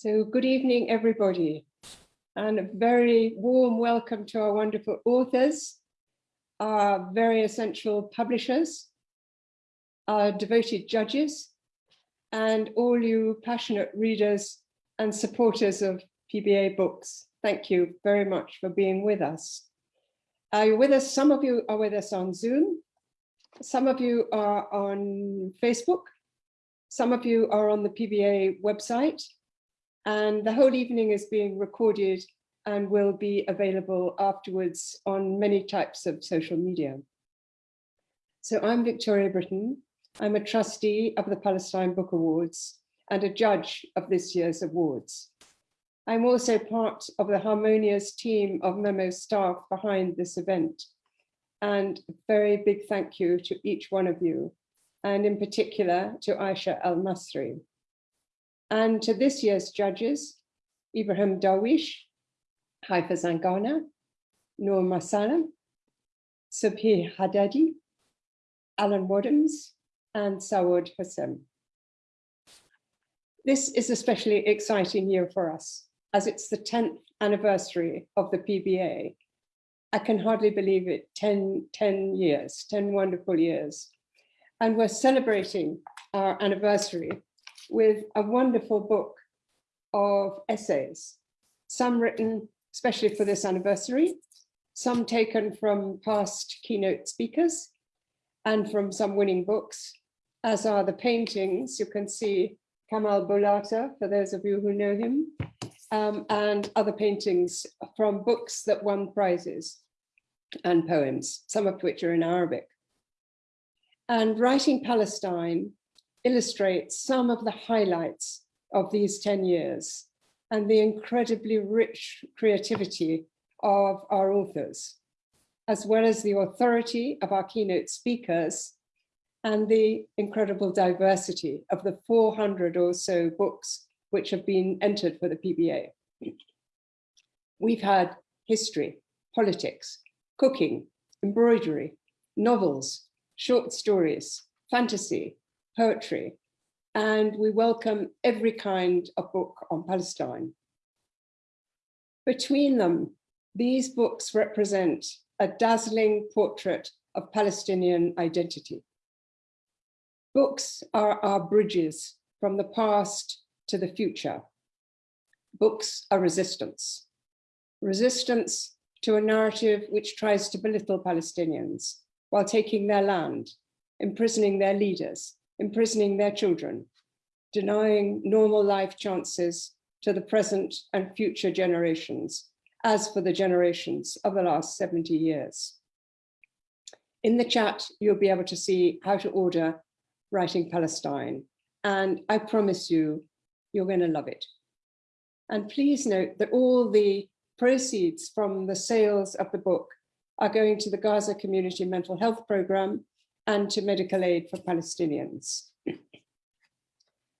So good evening, everybody, and a very warm welcome to our wonderful authors, our very essential publishers, our devoted judges, and all you passionate readers and supporters of PBA books. Thank you very much for being with us. Are you with us? Some of you are with us on Zoom. Some of you are on Facebook. Some of you are on the PBA website and the whole evening is being recorded and will be available afterwards on many types of social media. So I'm Victoria Brittain. I'm a trustee of the Palestine Book Awards and a judge of this year's awards. I'm also part of the harmonious team of Memo staff behind this event. And a very big thank you to each one of you, and in particular to Aisha Al-Masri, and to this year's judges, Ibrahim Darwish, Haifa Zangana, Noor Masalha, Subhi Hadidi, Alan Wadhams, and Saud Hussain. This is especially exciting year for us, as it's the 10th anniversary of the PBA. I can hardly believe it, 10, 10 years, 10 wonderful years. And we're celebrating our anniversary with a wonderful book of essays, some written especially for this anniversary, some taken from past keynote speakers and from some winning books, as are the paintings. You can see Kamal Boullata, for those of you who know him, um, and other paintings from books that won prizes and poems, some of which are in Arabic. And Writing Palestine illustrates some of the highlights of these 10 years and the incredibly rich creativity of our authors, as well as the authority of our keynote speakers and the incredible diversity of the 400 or so books which have been entered for the PBA. We've had history, politics, cooking, embroidery, novels, short stories, fantasy, poetry, and we welcome every kind of book on Palestine. Between them, these books represent a dazzling portrait of Palestinian identity. Books are our bridges from the past to the future. Books are resistance. Resistance to a narrative which tries to belittle Palestinians while taking their land, imprisoning their leaders, imprisoning their children, denying normal life chances to the present and future generations, as for the generations of the last 70 years. In the chat, you'll be able to see how to order Writing Palestine, and I promise you, you're going to love it. And please note that all the proceeds from the sales of the book are going to the Gaza Community Mental Health Programme and to medical aid for Palestinians.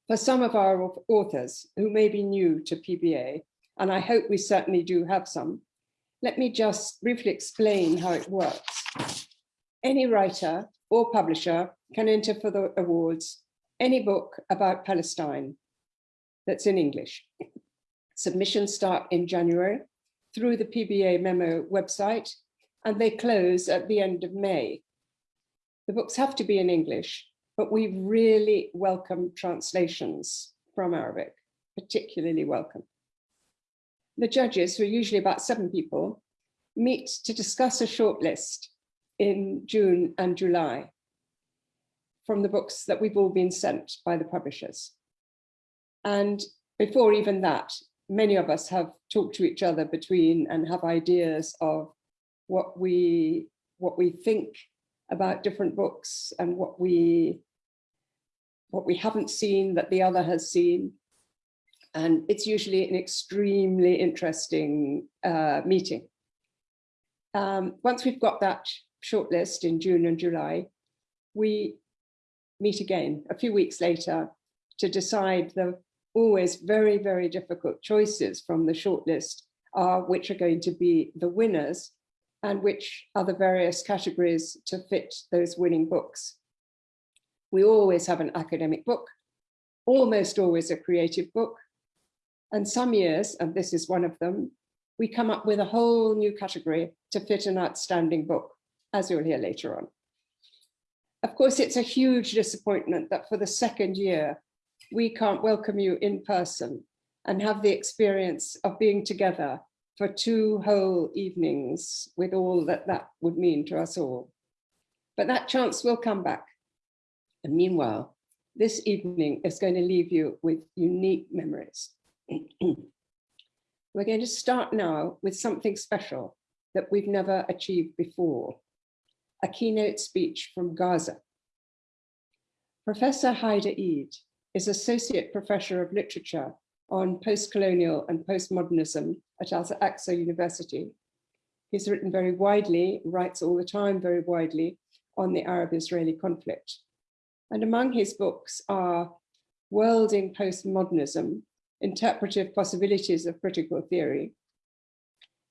For some of our authors who may be new to PBA, and I hope we certainly do have some, let me just briefly explain how it works. Any writer or publisher can enter for the awards any book about Palestine that's in English. Submissions start in January through the PBA memo website and they close at the end of May. The books have to be in English, but we really welcome translations from Arabic, particularly welcome. The judges, who are usually about seven people, meet to discuss a shortlist in June and July from the books that we've all been sent by the publishers. And before even that, many of us have talked to each other between and have ideas of what we what we think about different books and what we what we haven't seen that the other has seen. And it's usually an extremely interesting uh, meeting. Um, once we've got that shortlist in June and July, we meet again a few weeks later to decide the always very, very difficult choices from the shortlist are which are going to be the winners and which are the various categories to fit those winning books. We always have an academic book, almost always a creative book, And some years, and this is one of them, we come up with a whole new category to fit an outstanding book, as you'll hear later on. Of course, it's a huge disappointment that for the second year, we can't welcome you in person and have the experience of being together for two whole evenings with all that that would mean to us all. But that chance will come back. And meanwhile, this evening is going to leave you with unique memories. We're going to start now with something special that we've never achieved before, a keynote speech from Gaza. Professor Haidar Eid is Associate Professor of Literature on Postcolonial and Postmodernism at Al-Aqsa University. He's written very widely, writes all the time very widely on the Arab-Israeli conflict. And among his books are Worlding Postmodernism, Interpretive Possibilities of Critical Theory,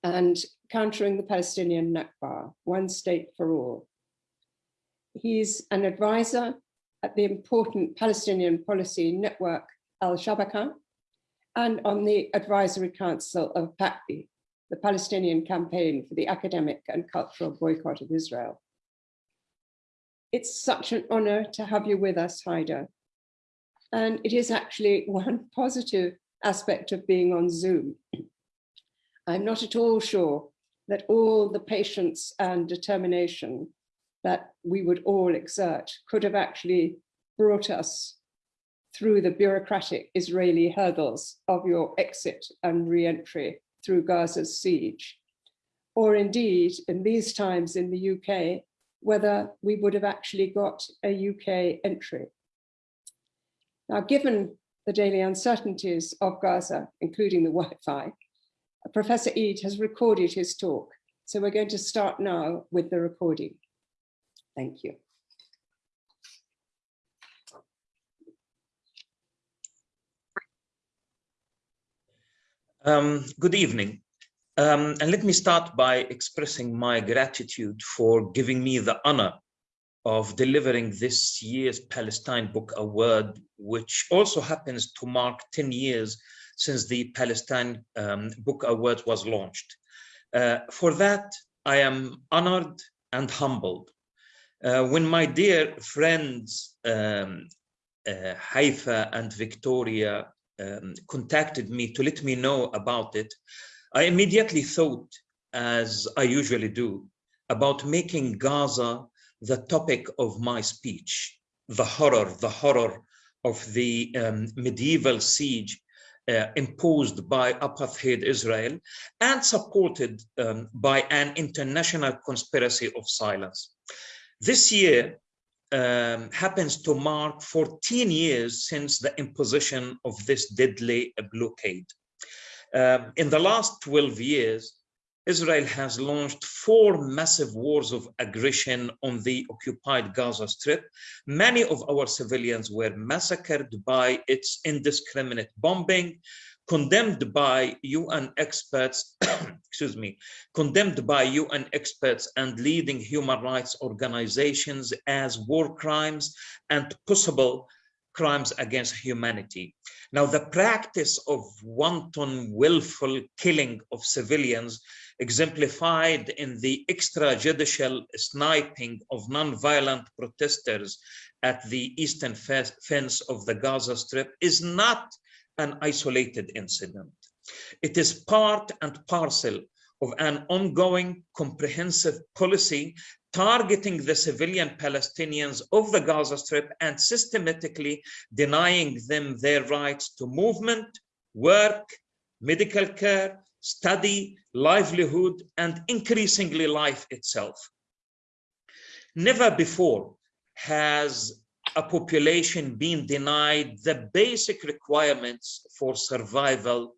and Countering the Palestinian Nakba, One State for All. He's an advisor at the important Palestinian policy network Al-Shabaka and on the advisory council of PACBI, the Palestinian campaign for the academic and cultural boycott of Israel. It's such an honor to have you with us, Haidar. And it is actually one positive aspect of being on Zoom. I'm not at all sure that all the patience and determination that we would all exert could have actually brought us through the bureaucratic Israeli hurdles of your exit and re-entry through Gaza's siege, or indeed in these times in the UK, whether we would have actually got a UK entry. Now, given the daily uncertainties of Gaza, including the Wi-Fi, Professor Eid has recorded his talk. So we're going to start now with the recording. Thank you. Um, good evening. Um, and let me start by expressing my gratitude for giving me the honor of delivering this year's Palestine Book Award, which also happens to mark 10 years since the Palestine um, Book Award was launched. Uh, for that, I am honored and humbled. Uh, when my dear friends um, uh, Haifa and Victoria um, contacted me to let me know about it, I immediately thought, as I usually do, about making Gaza the topic of my speech, the horror, the horror of the um, medieval siege uh, imposed by apartheid Israel and supported um, by an international conspiracy of silence. This year um, happens to mark 14 years since the imposition of this deadly blockade. Um, in the last 12 years, Israel has launched four massive wars of aggression on the occupied Gaza Strip. Many of our civilians were massacred by its indiscriminate bombing, condemned by UN experts, excuse me, condemned by UN experts and leading human rights organizations as war crimes and possible crimes against humanity. Now, the practice of wanton willful killing of civilians exemplified in the extrajudicial sniping of non-violent protesters at the eastern fence of the Gaza Strip is not an isolated incident. It is part and parcel of an ongoing comprehensive policy targeting the civilian Palestinians of the Gaza Strip and systematically denying them their rights to movement, work, medical care, study, livelihood, and increasingly life itself. Never before has a population being denied the basic requirements for survival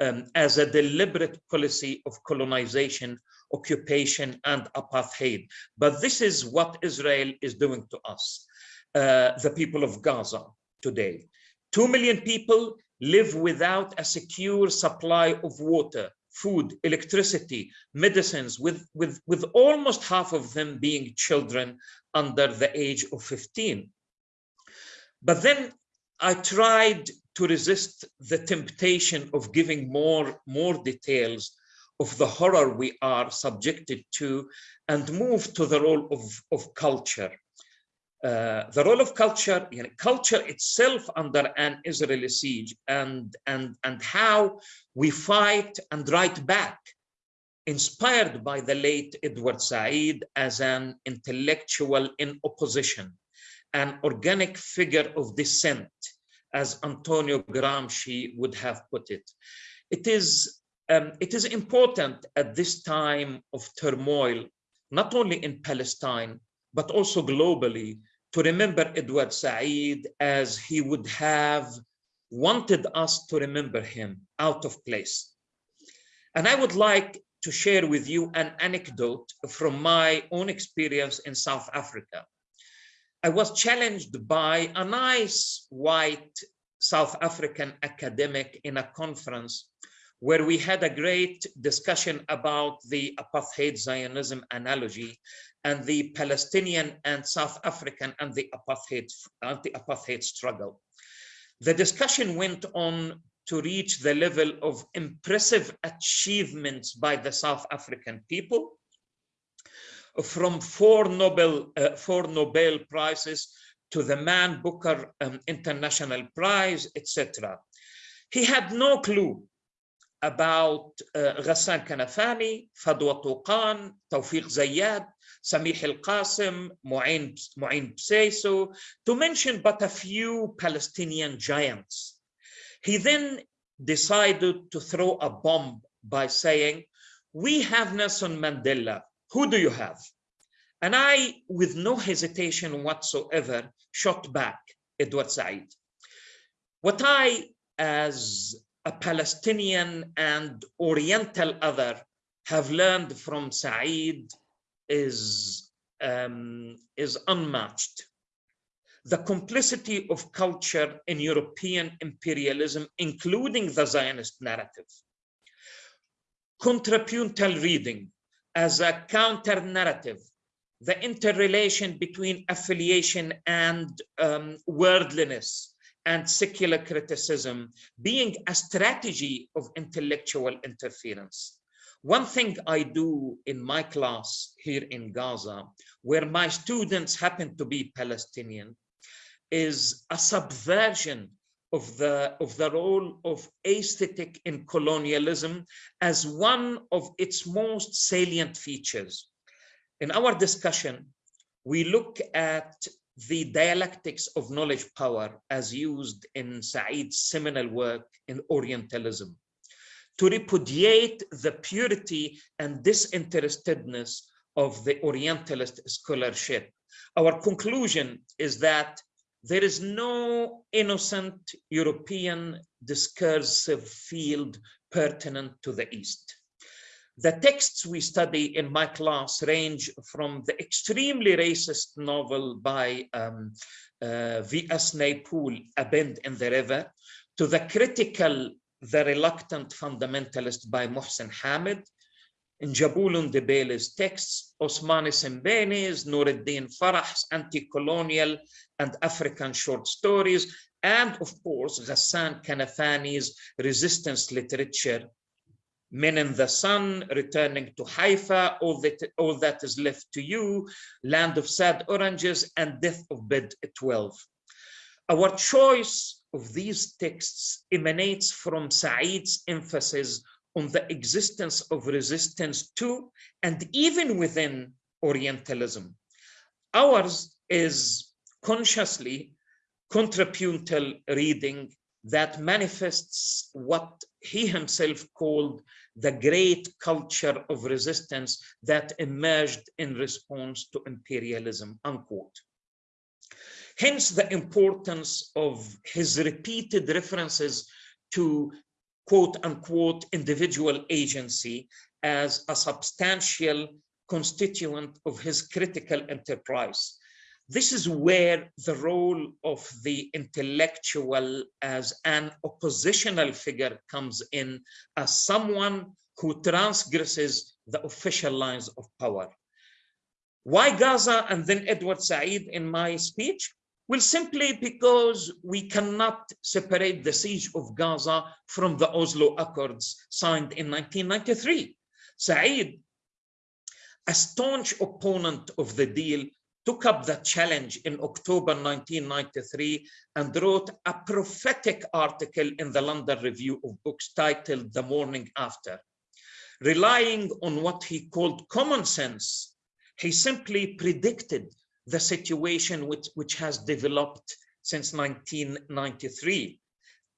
um, as a deliberate policy of colonization, occupation, and apartheid. But this is what Israel is doing to us, uh, the people of Gaza today. Two million people live without a secure supply of water, food, electricity, medicines, with, with, with almost half of them being children under the age of 15. But then I tried to resist the temptation of giving more, more details of the horror we are subjected to and move to the role of, of culture. Uh, the role of culture, you know, culture itself under an Israeli siege and, and, and how we fight and write back, inspired by the late Edward Said as an intellectual in opposition, an organic figure of dissent, as Antonio Gramsci would have put it. It is, um, it is important at this time of turmoil, not only in Palestine, but also globally, to remember Edward Said as he would have wanted us to remember him out of place. And I would like to share with you an anecdote from my own experience in South Africa. I was challenged by a nice white South African academic in a conference where we had a great discussion about the apartheid Zionism analogy and the Palestinian and South African and the apartheid, anti-apartheid struggle. The discussion went on to reach the level of impressive achievements by the South African people from four Nobel, uh, four Nobel Prizes to the Man Booker um, International Prize, etc. He had no clue about uh, Ghassan Kanafani, Fadwa Tuqan, Tawfiq Zayyad, Samih al-Qasim, Mu'in, Mu'in to mention but a few Palestinian giants. He then decided to throw a bomb by saying, we have Nelson Mandela, who do you have? And I, with no hesitation whatsoever, shot back Edward Said. What I, as a Palestinian and Oriental other, have learned from Said is, um, is unmatched. The complicity of culture in European imperialism, including the Zionist narrative. Contrapuntal reading as a counter narrative the interrelation between affiliation and um, worldliness and secular criticism being a strategy of intellectual interference. One thing I do in my class here in Gaza, where my students happen to be Palestinian, is a subversion of the, of the role of aesthetic in colonialism as one of its most salient features. In our discussion, we look at the dialectics of knowledge power as used in Said's seminal work in Orientalism to repudiate the purity and disinterestedness of the Orientalist scholarship. Our conclusion is that there is no innocent European discursive field pertinent to the East. The texts we study in my class range from the extremely racist novel by um, uh, V.S. Naipaul, A Bend in the River, to the critical, The Reluctant Fundamentalist by Mohsin Hamid, Njabulo Ndebele's texts, Ousmane Sembène's, Nuruddin Farah's anti-colonial and African short stories, and of course, Ghassan Kanafani's resistance literature men in the sun, returning to Haifa, all that, all that is left to you, land of sad oranges, and death of bed 12. Our choice of these texts emanates from Said's emphasis on the existence of resistance to and even within Orientalism. Ours is consciously contrapuntal reading that manifests what he himself called the great culture of resistance that emerged in response to imperialism, unquote. Hence the importance of his repeated references to quote unquote individual agency as a substantial constituent of his critical enterprise. This is where the role of the intellectual as an oppositional figure comes in as someone who transgresses the official lines of power. Why Gaza and then Edward Said in my speech? Well, simply because we cannot separate the siege of Gaza from the Oslo Accords signed in 1993. Said, a staunch opponent of the deal, took up the challenge in October 1993 and wrote a prophetic article in the London Review of Books titled The Morning After. Relying on what he called common sense, he simply predicted the situation which, which has developed since 1993.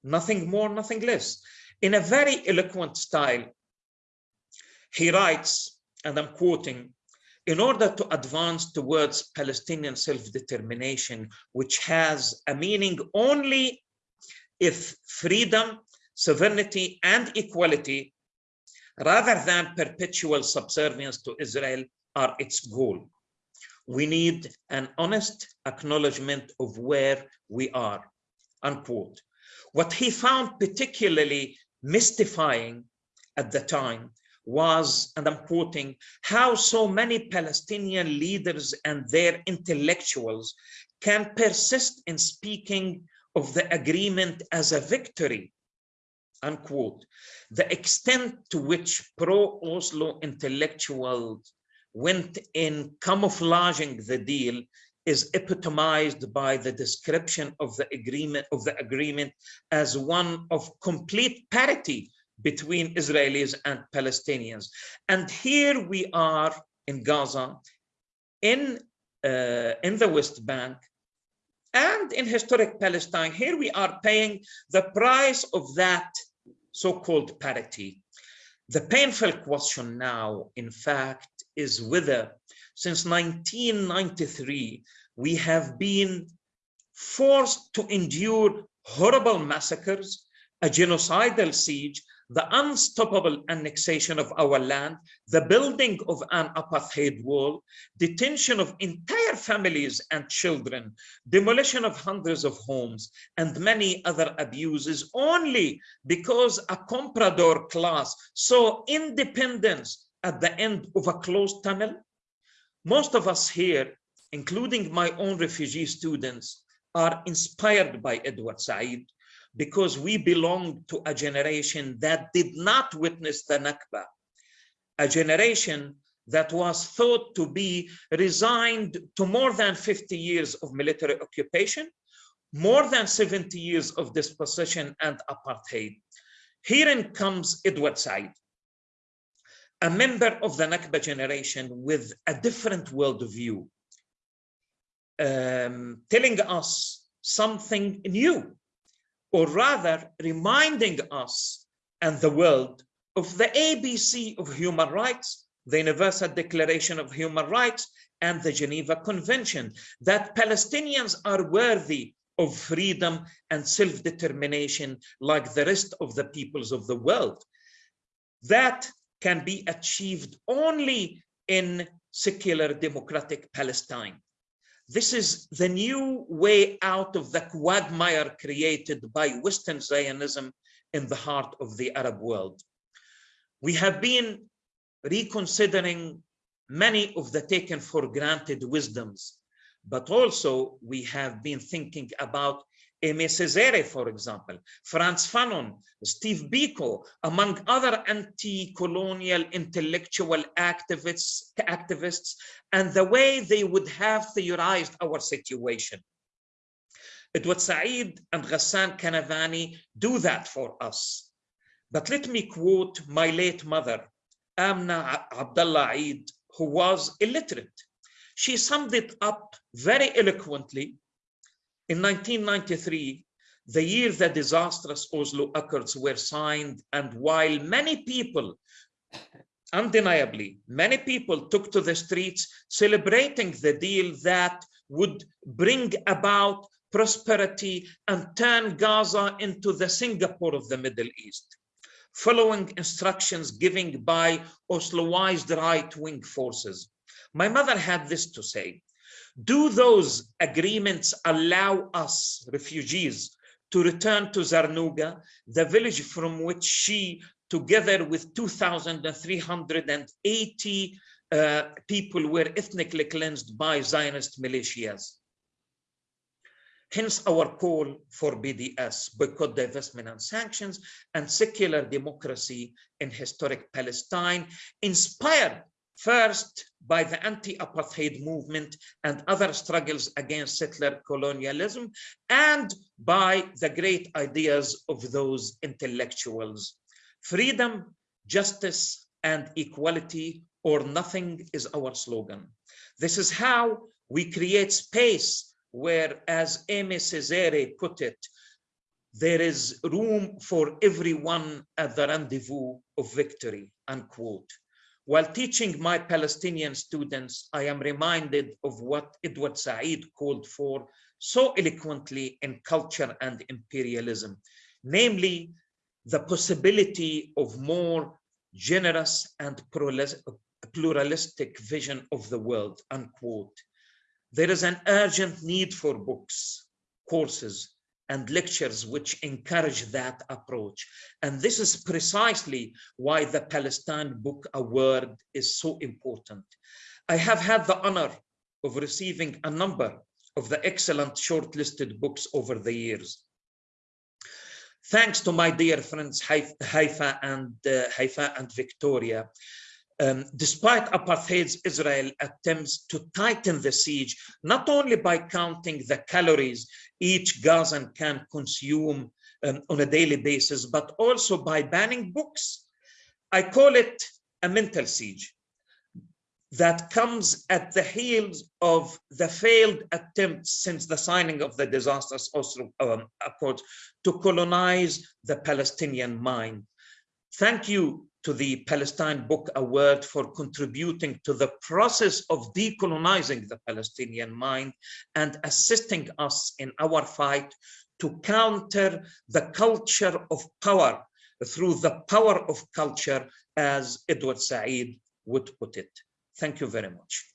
Nothing more, nothing less. In a very eloquent style, he writes, and I'm quoting, in order to advance towards Palestinian self-determination, which has a meaning only if freedom, sovereignty, and equality, rather than perpetual subservience to Israel, are its goal we need an honest acknowledgement of where we are, unquote. What he found particularly mystifying at the time was, and I'm quoting, how so many Palestinian leaders and their intellectuals can persist in speaking of the agreement as a victory, unquote. The extent to which pro-Oslo intellectuals went in camouflaging the deal is epitomized by the description of the agreement of the agreement as one of complete parity between Israelis and Palestinians. And here we are in Gaza, in, uh, in the West Bank, and in historic Palestine. Here we are paying the price of that so-called parity. The painful question now, in fact, is whether since 1993, we have been forced to endure horrible massacres, a genocidal siege, the unstoppable annexation of our land, the building of an apartheid wall, detention of entire families and children, demolition of hundreds of homes, and many other abuses only because a comprador class saw independence at the end of a closed tunnel? Most of us here, including my own refugee students, are inspired by Edward Said because we belong to a generation that did not witness the Nakba, a generation that was thought to be resigned to more than 50 years of military occupation, more than 70 years of dispossession and apartheid. Herein comes Edward Said, a member of the Nakba generation with a different worldview, um, telling us something new, or rather reminding us and the world of the ABC of human rights, the Universal Declaration of Human Rights, and the Geneva Convention, that Palestinians are worthy of freedom and self-determination like the rest of the peoples of the world. That can be achieved only in secular democratic Palestine. This is the new way out of the quagmire created by Western Zionism in the heart of the Arab world. We have been reconsidering many of the taken for granted wisdoms, but also we have been thinking about Aimé Césaire, for example, Frantz Fanon, Steve Biko, among other anti-colonial intellectual activists, activists, and the way they would have theorized our situation. Edward Said and Ghassan Kanafani do that for us. But let me quote my late mother, Amna Abdullah Eid, who was illiterate. She summed it up very eloquently in 1993, the year the disastrous Oslo Accords were signed, and while many people, undeniably, many people took to the streets celebrating the deal that would bring about prosperity and turn Gaza into the Singapore of the Middle East, following instructions given by Osloized right-wing forces. My mother had this to say, do those agreements allow us, refugees, to return to Zarnuqa, the village from which she, together with 2,380 uh, people, were ethnically cleansed by Zionist militias? Hence our call for BDS, boycott, divestment and sanctions, and secular democracy in historic Palestine, inspired first by the anti-apartheid movement and other struggles against settler colonialism, and by the great ideas of those intellectuals. Freedom, justice, and equality, or nothing is our slogan. This is how we create space where, as Aimé Césaire put it, there is room for everyone at the rendezvous of victory, unquote. While teaching my Palestinian students, I am reminded of what Edward Said called for so eloquently in culture and imperialism, namely the possibility of more generous and pluralistic vision of the world, unquote. There is an urgent need for books, courses, and lectures which encourage that approach. And this is precisely why the Palestine Book Award is so important. I have had the honor of receiving a number of the excellent shortlisted books over the years. Thanks to my dear friends Haifa and uh, Haifa and Victoria, um, despite apartheid's Israel attempts to tighten the siege, not only by counting the calories each Gazan can consume um, on a daily basis, but also by banning books. I call it a mental siege that comes at the heels of the failed attempts since the signing of the disastrous Oslo um, Accords to colonize the Palestinian mind. Thank you to the Palestine Book Award for contributing to the process of decolonizing the Palestinian mind and assisting us in our fight to counter the culture of power through the power of culture, as Edward Said would put it. Thank you very much.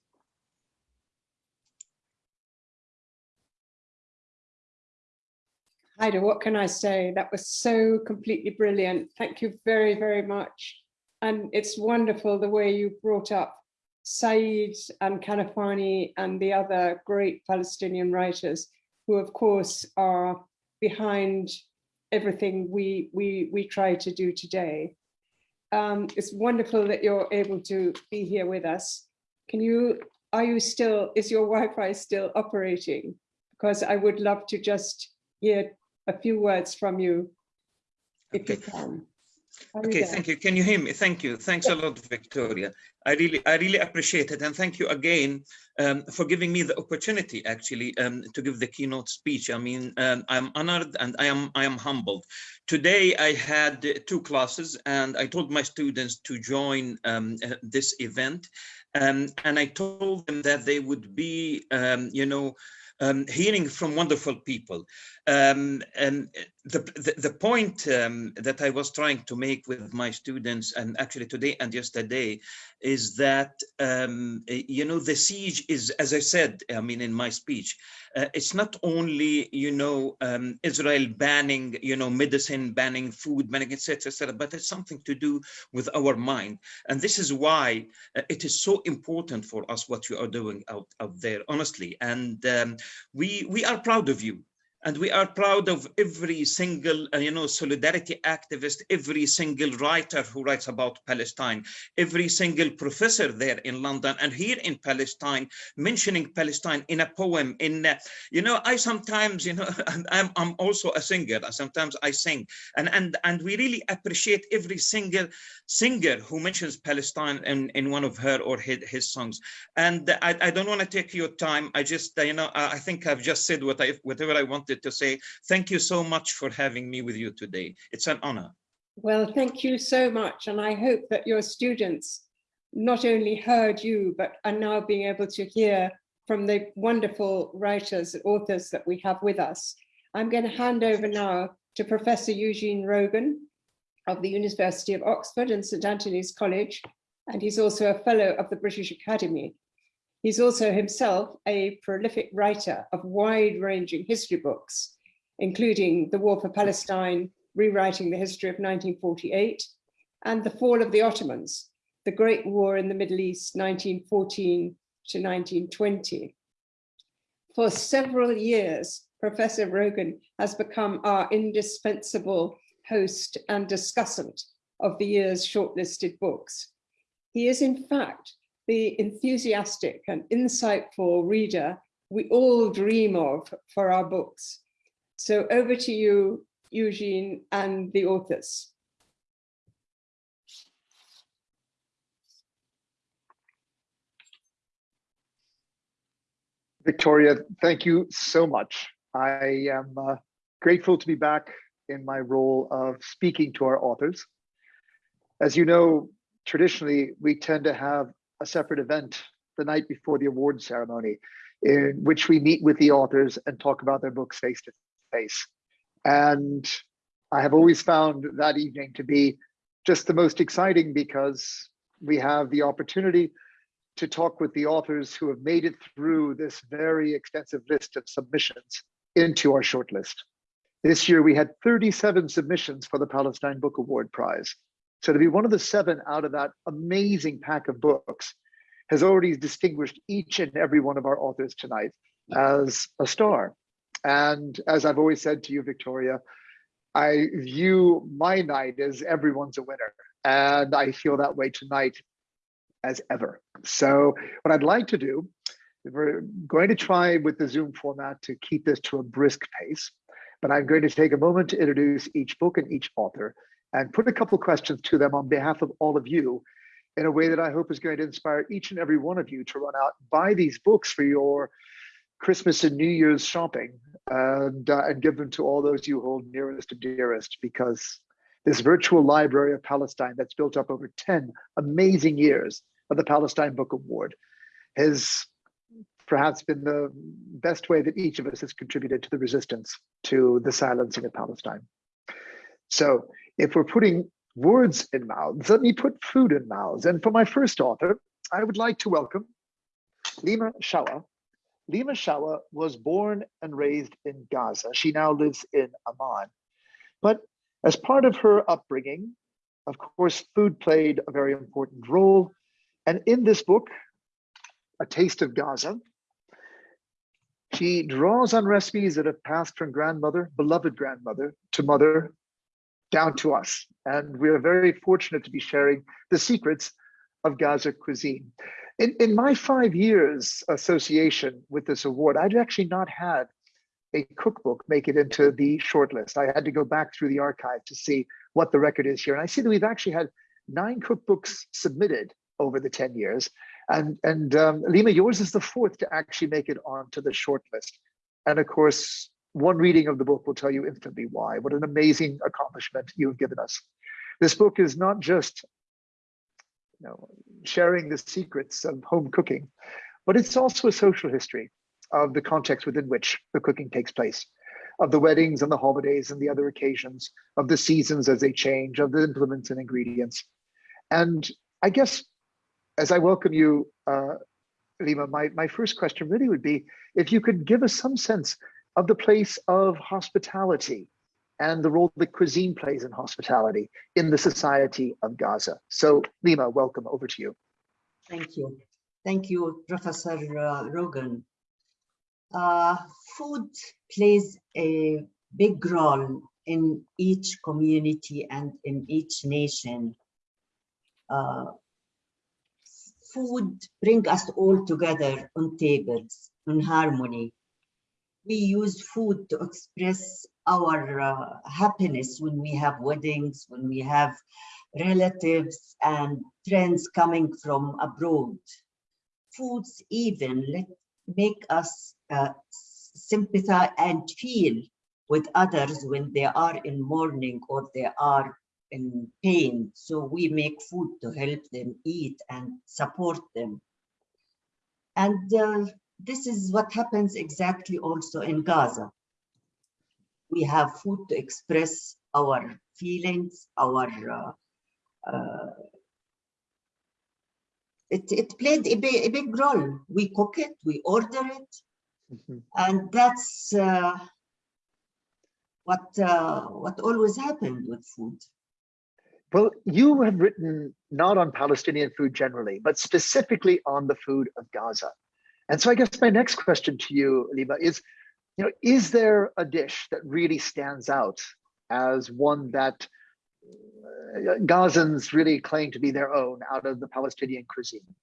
Haidar, what can I say? That was so completely brilliant. Thank you very, very much. And it's wonderful the way you brought up Said and Kanafani and the other great Palestinian writers who of course are behind everything we, we, we try to do today. Um, it's wonderful that you're able to be here with us. Can you, are you still, is your Wi-Fi still operating? Because I would love to just hear a few words from you, if okay. you can. Okay, thank you. Can you hear me? Thank you. Thanks a lot, Victoria. I really, I really appreciate it, and thank you again um, for giving me the opportunity, actually, um, to give the keynote speech. I mean, um, I'm honored and I am, I am humbled. Today, I had two classes, and I told my students to join um, uh, this event, um, and I told them that they would be, um, you know, hearing from wonderful people. Um, and the, the, point um, that I was trying to make with my students, and actually today and yesterday, is that, um, you know, the siege is, as I said, I mean, in my speech, uh, it's not only, you know, um, Israel banning, you know, medicine, banning food, banning, etc., etc., but it's something to do with our mind. And this is why uh, it is so important for us what you are doing out, out there, honestly. And um, we, we are proud of you and we are proud of every single, uh, you know, solidarity activist, every single writer who writes about Palestine, every single professor there in London and here in Palestine, mentioning Palestine in a poem. In, uh, you know, I sometimes, you know, I'm, I'm also a singer. Sometimes I sing, and and and we really appreciate every single singer who mentions Palestine in in one of her or his, his songs. And I, I don't want to take your time. I just, uh, you know, I think I've just said what I whatever I wanted wanted to say thank you so much for having me with you today. It's an honor. Well, thank you so much. And I hope that your students not only heard you, but are now being able to hear from the wonderful writers, and authors that we have with us. I'm going to hand over now to Professor Eugene Rogan of the University of Oxford and St Antony's College, and he's also a fellow of the British Academy. He's also himself a prolific writer of wide-ranging history books, including The War for Palestine, Rewriting the History of 1948, and The Fall of the Ottomans, The Great War in the Middle East, 1914 to 1920. For several years, Professor Rogan has become our indispensable host and discussant of the year's shortlisted books. He is in fact the enthusiastic and insightful reader we all dream of for our books. So over to you, Eugene, and the authors. Victoria, thank you so much. I am uh, grateful to be back in my role of speaking to our authors. As you know, traditionally, we tend to have a separate event the night before the award ceremony in which we meet with the authors and talk about their books face to face. And I have always found that evening to be just the most exciting because we have the opportunity to talk with the authors who have made it through this very extensive list of submissions into our shortlist. This year we had 37 submissions for the Palestine Book Award Prize. So to be one of the seven out of that amazing pack of books has already distinguished each and every one of our authors tonight as a star. And as I've always said to you, Victoria, I view my night as everyone's a winner. And I feel that way tonight as ever. So what I'd like to do, we're going to try with the Zoom format to keep this to a brisk pace, but I'm going to take a moment to introduce each book and each author and put a couple questions to them on behalf of all of you in a way that I hope is going to inspire each and every one of you to run out, buy these books for your Christmas and New Year's shopping and, uh, and give them to all those you hold nearest and dearest because this virtual library of Palestine that's built up over 10 amazing years of the Palestine Book Award has perhaps been the best way that each of us has contributed to the resistance to the silencing of Palestine. So if we're putting words in mouths, let me put food in mouths. And for my first author, I would like to welcome Lima Shawa. Lima Shawa was born and raised in Gaza. She now lives in Amman. But as part of her upbringing, of course, food played a very important role. And in this book, A Taste of Gaza, she draws on recipes that have passed from grandmother, beloved grandmother, to mother, down to us. And we are very fortunate to be sharing the secrets of Gaza cuisine. In, in my five years association with this award, I'd actually not had a cookbook make it into the shortlist. I had to go back through the archive to see what the record is here. And I see that we've actually had nine cookbooks submitted over the 10 years. And, and um, Lima, yours is the fourth to actually make it onto the shortlist. And of course, one reading of the book will tell you instantly why. What an amazing accomplishment you have given us. This book is not just you know, sharing the secrets of home cooking, but it's also a social history of the context within which the cooking takes place, of the weddings and the holidays and the other occasions, of the seasons as they change, of the implements and ingredients. And I guess as I welcome you, uh, Lima, my, my first question really would be if you could give us some sense of the place of hospitality and the role that cuisine plays in hospitality in the society of Gaza. So Lima, welcome over to you. Thank you. Thank you, Professor uh, Rogan. Uh, food plays a big role in each community and in each nation. Uh, food bring us all together on tables, in harmony we use food to express our uh, happiness when we have weddings, when we have relatives and friends coming from abroad. Foods even let, make us uh, sympathize and feel with others when they are in mourning or they are in pain. So we make food to help them eat and support them. And uh, this is what happens exactly also in Gaza. We have food to express our feelings, our uh, uh, it, it played a big, a big role. We cook it, we order it, mm -hmm. and that's uh, what uh, what always happened with food. Well, you have written not on Palestinian food generally, but specifically on the food of Gaza. And so I guess my next question to you, Lima, is you know, is there a dish that really stands out as one that uh, Gazans really claim to be their own out of the Palestinian cuisine?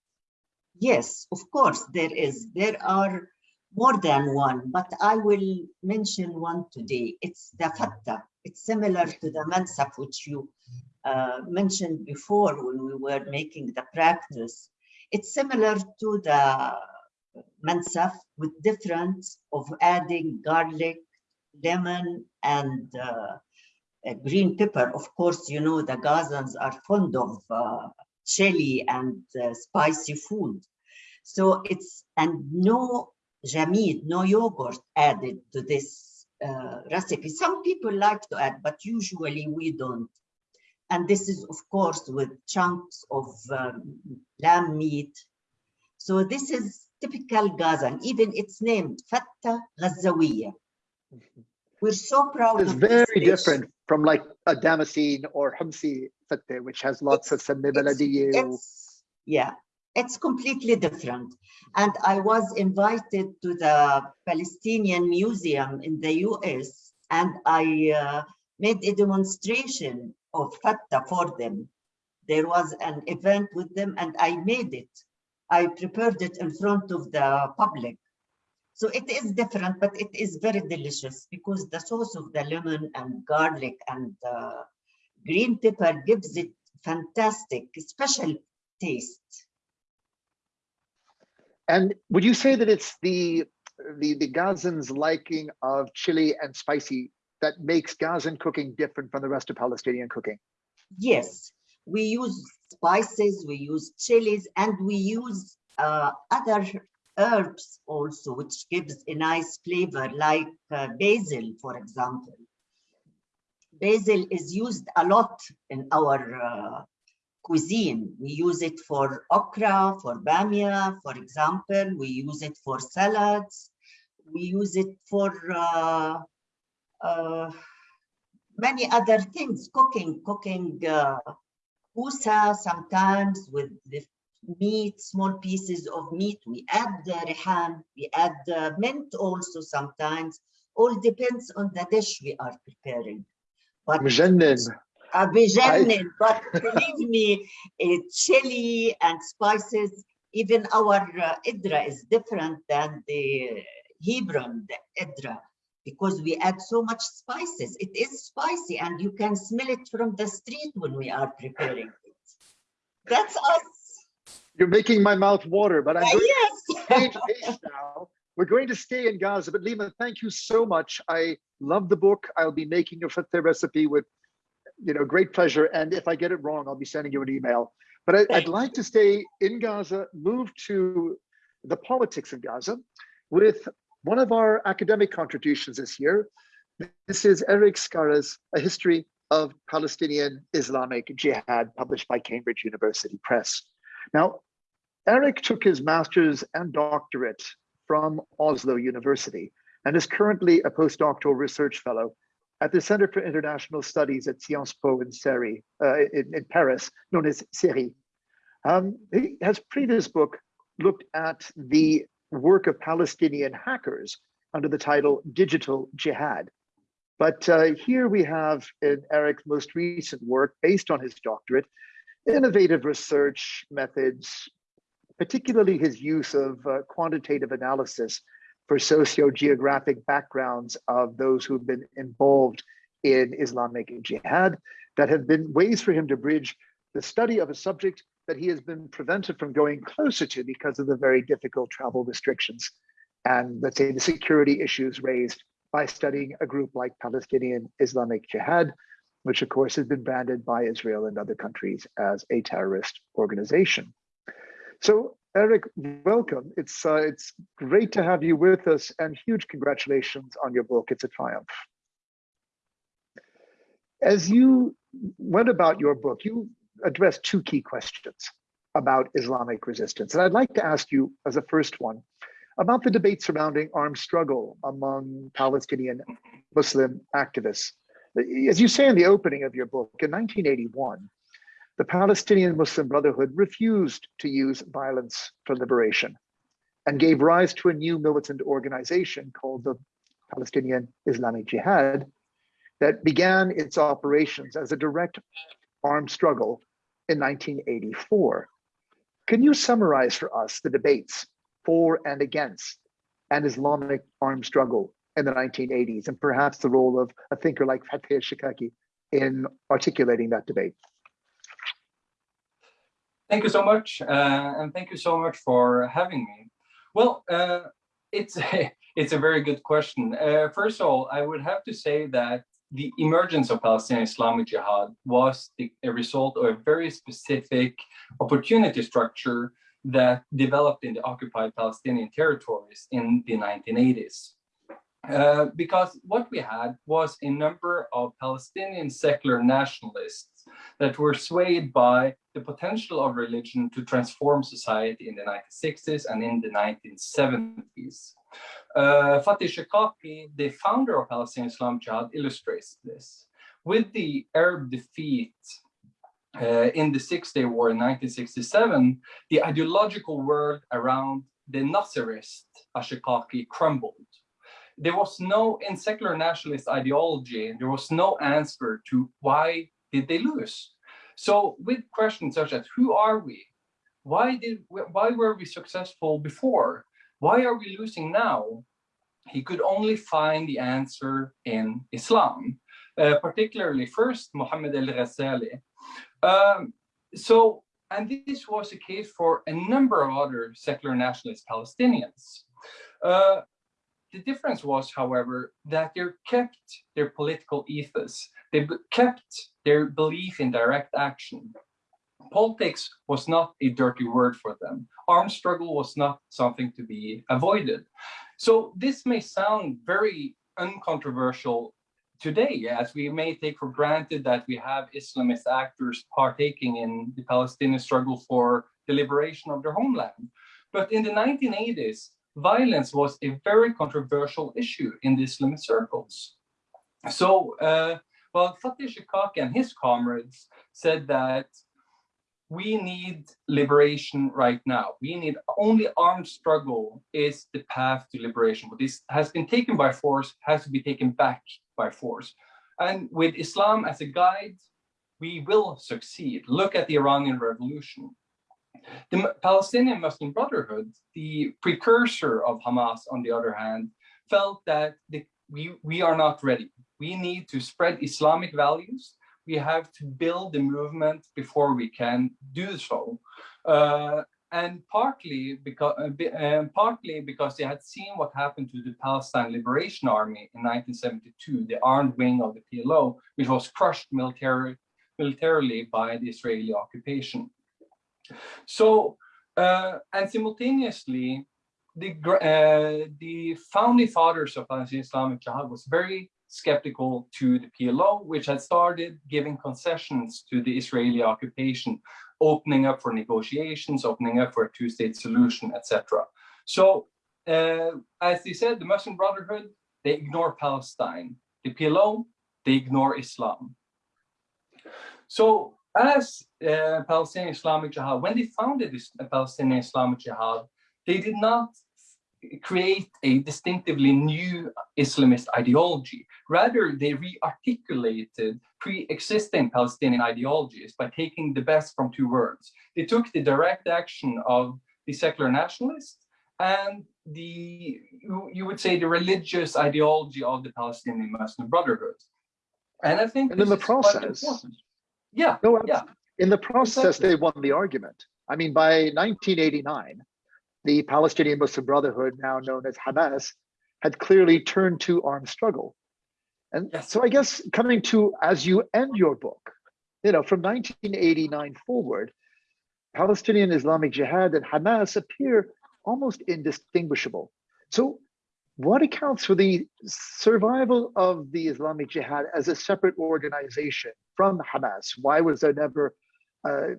Yes, of course there is. There are more than one, but I will mention one today. It's the fatta. It's similar to the mansaf, which you uh, mentioned before when we were making the practice. It's similar to the mansaf with difference of adding garlic, lemon, and uh, green pepper. Of course, you know the Gazans are fond of uh, chili and uh, spicy food. So it's, and no jamid, no yogurt added to this uh, recipe. Some people like to add, but usually we don't. And this is, of course, with chunks of um, lamb meat. So this is typical Gazan, even it's named Fatta Ghazawiya. We're so proud It's very different from like a Damascene or Humsi Fatta, which has lots It's- of Samni It's- Yeah, it's completely different. And I was invited to the Palestinian Museum in the US and I uh, made a demonstration of Fatta for them. There was an event with them and I made it. I prepared it in front of the public. So it is different, but it is very delicious because the sauce of the lemon and garlic and uh, green pepper gives it fantastic, special taste. And would you say that it's the the the Gazans' liking of chili and spicy that makes Gazan cooking different from the rest of Palestinian cooking? Yes, we use spices, we use chilies, and we use uh, other herbs also, which gives a nice flavor, like uh, basil, for example. Basil is used a lot in our uh, cuisine. We use it for okra, for bamia, for example. We use it for salads. We use it for uh, uh, many other things, cooking, cooking uh, kusa sometimes with the meat, small pieces of meat. We add the rehan, we add the mint also sometimes. All depends on the dish we are preparing. But Mjannin. uh, بجنن, but believe me, uh, chili and spices, even our uh, idra is different than the Hebron, the idra, because we add so much spices. It is spicy and you can smell it from the street when we are preparing it. That's us. You're making my mouth water, but I'm going yes. to change pace now. We're going to stay in Gaza, but Lima, thank you so much. I love the book. I'll be making your fateh recipe with, you know, great pleasure. And if I get it wrong, I'll be sending you an email. But I, I'd like to stay in Gaza, move to the politics of Gaza with one of our academic contributions this year. This is Erik Skare's A History of Palestinian Islamic Jihad, published by Cambridge University Press. Now, Erik took his master's and doctorate from Oslo University and is currently a postdoctoral research fellow at the Center for International Studies at Sciences Po in, Seri, uh, in, in Paris, known as CERI. Um, he has previous book looked at the work of Palestinian hackers under the title Digital Jihad. But uh, here we have in Erik's most recent work, based on his doctorate, innovative research methods, particularly his use of uh, quantitative analysis for socio-geographic backgrounds of those who've been involved in Islamic jihad, that have been ways for him to bridge the study of a subject that he has been prevented from going closer to because of the very difficult travel restrictions and let's say the security issues raised by studying a group like Palestinian Islamic Jihad, which of course has been branded by Israel and other countries as a terrorist organization. So Erik, welcome. It's, uh, it's great to have you with us and huge congratulations on your book. It's a triumph. As you went about your book, you addressed two key questions about Islamic resistance. And I'd like to ask you as a first one about the debate surrounding armed struggle among Palestinian Muslim activists. As you say in the opening of your book, in 1981, the Palestinian Muslim Brotherhood refused to use violence for liberation and gave rise to a new militant organization called the Palestinian Islamic Jihad, that began its operations as a direct armed struggle in 1984. Can you summarize for us the debates for and against an Islamic armed struggle in the 1980s and perhaps the role of a thinker like Fathi Shikaki in articulating that debate? Thank you so much, uh, and thank you so much for having me. Well, uh, it's a, it's a very good question. Uh, first of all, I would have to say that the emergence of Palestinian Islamic Jihad was the, a result of a very specific opportunity structure that developed in the occupied Palestinian territories in the 1980s. Uh, because what we had was a number of Palestinian secular nationalists that were swayed by the potential of religion to transform society in the 1960s and in the 1970s. Uh, Fathi Shikaki, the founder of Palestinian Islam Jihad, illustrates this. With the Arab defeat uh, in the Six-Day War in 1967, the ideological world around the Nasserist Ashikaki crumbled. There was no, in secular nationalist ideology, there was no answer to why did they lose? So with questions such as who are we? Why did why were we successful before? Why are we losing now? He could only find the answer in Islam, uh, particularly first Muhammad al-Ghazali. Um, so, and this was the case for a number of other secular nationalist Palestinians. Uh, the difference was, however, that they kept their political ethos. They kept their belief in direct action. Politics was not a dirty word for them. Armed struggle was not something to be avoided. So this may sound very uncontroversial today, as we may take for granted that we have Islamist actors partaking in the Palestinian struggle for the liberation of their homeland. But in the 1980s, violence was a very controversial issue in the Islamist circles. So, uh, well, Fathi Shikaki and his comrades said that we need liberation right now. We need only armed struggle is the path to liberation. What this has been taken by force has to be taken back by force. And with Islam as a guide, we will succeed. Look at the Iranian Revolution. The Palestinian Muslim Brotherhood, the precursor of Hamas, on the other hand, felt that the, we, we are not ready. We need to spread Islamic values. We have to build the movement before we can do so. Uh, and partly because, uh, partly because they had seen what happened to the Palestine Liberation Army in 1972, the armed wing of the PLO, which was crushed military, militarily by the Israeli occupation. So, uh, and simultaneously, the, uh, the founding fathers of Palestinian Islamic Jihad was very skeptical to the PLO, which had started giving concessions to the Israeli occupation, opening up for negotiations, opening up for a two-state solution, etc. So, uh, as they said, the Muslim Brotherhood, they ignore Palestine. The PLO, they ignore Islam. So as uh, Palestinian Islamic Jihad, when they founded this uh, Palestinian Islamic Jihad, they did not create a distinctively new Islamist ideology. Rather, they re-articulated pre-existing Palestinian ideologies by taking the best from two worlds. They took the direct action of the secular nationalists and the, you would say, the religious ideology of the Palestinian Muslim Brotherhood. And I think and in the process, yeah. No, yeah. In the process, exactly. they won the argument. I mean, by 1989, the Palestinian Muslim Brotherhood, now known as Hamas, had clearly turned to armed struggle. And yes. so I guess coming to, as you end your book, you know, from 1989 forward, Palestinian Islamic Jihad and Hamas appear almost indistinguishable. So what accounts for the survival of the Islamic Jihad as a separate organization from Hamas? Why was there never uh,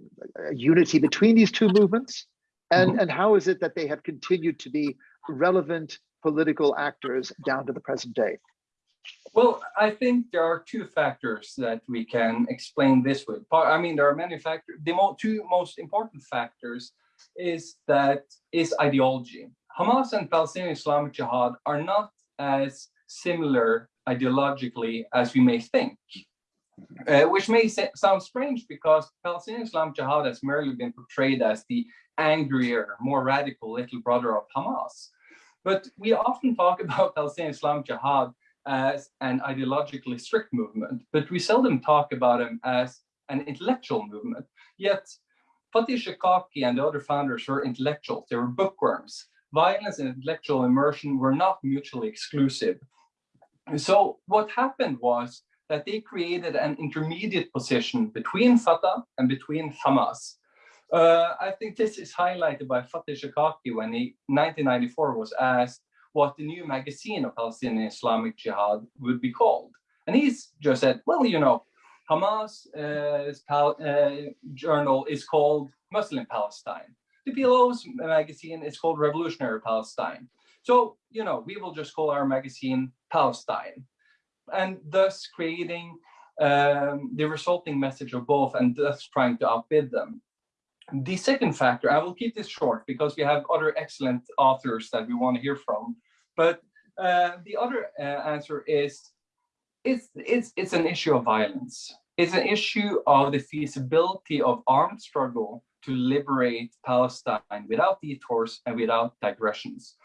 a unity between these two movements? And, mm -hmm. and how is it that they have continued to be relevant political actors down to the present day? Well, I think there are two factors that we can explain this with. I mean, there are many factors. The mo two most important factors is that is ideology. Hamas and Palestinian Islamic Jihad are not as similar ideologically as we may think. Uh, which may sound strange because Palestinian Islam Jihad has merely been portrayed as the angrier, more radical little brother of Hamas. But we often talk about Palestinian Islam Jihad as an ideologically strict movement, but we seldom talk about him as an intellectual movement. Yet Fathi Shikaki and the other founders were intellectuals, they were bookworms. Violence and intellectual immersion were not mutually exclusive. So what happened was that they created an intermediate position between Fatah and between Hamas. Uh, I think this is highlighted by Fathi Shikaki when he, 1994, was asked what the new magazine of Palestinian Islamic Jihad would be called. And he's just said, well, you know, Hamas uh, uh, journal is called Muslim Palestine. The PLO's magazine is called Revolutionary Palestine. So, you know, we will just call our magazine Palestine and thus creating um, the resulting message of both and thus trying to outbid them. The second factor, I will keep this short because we have other excellent authors that we want to hear from, but uh, the other uh, answer is it's, it's, it's an issue of violence. It's an issue of the feasibility of armed struggle to liberate Palestine without detours and without digressions.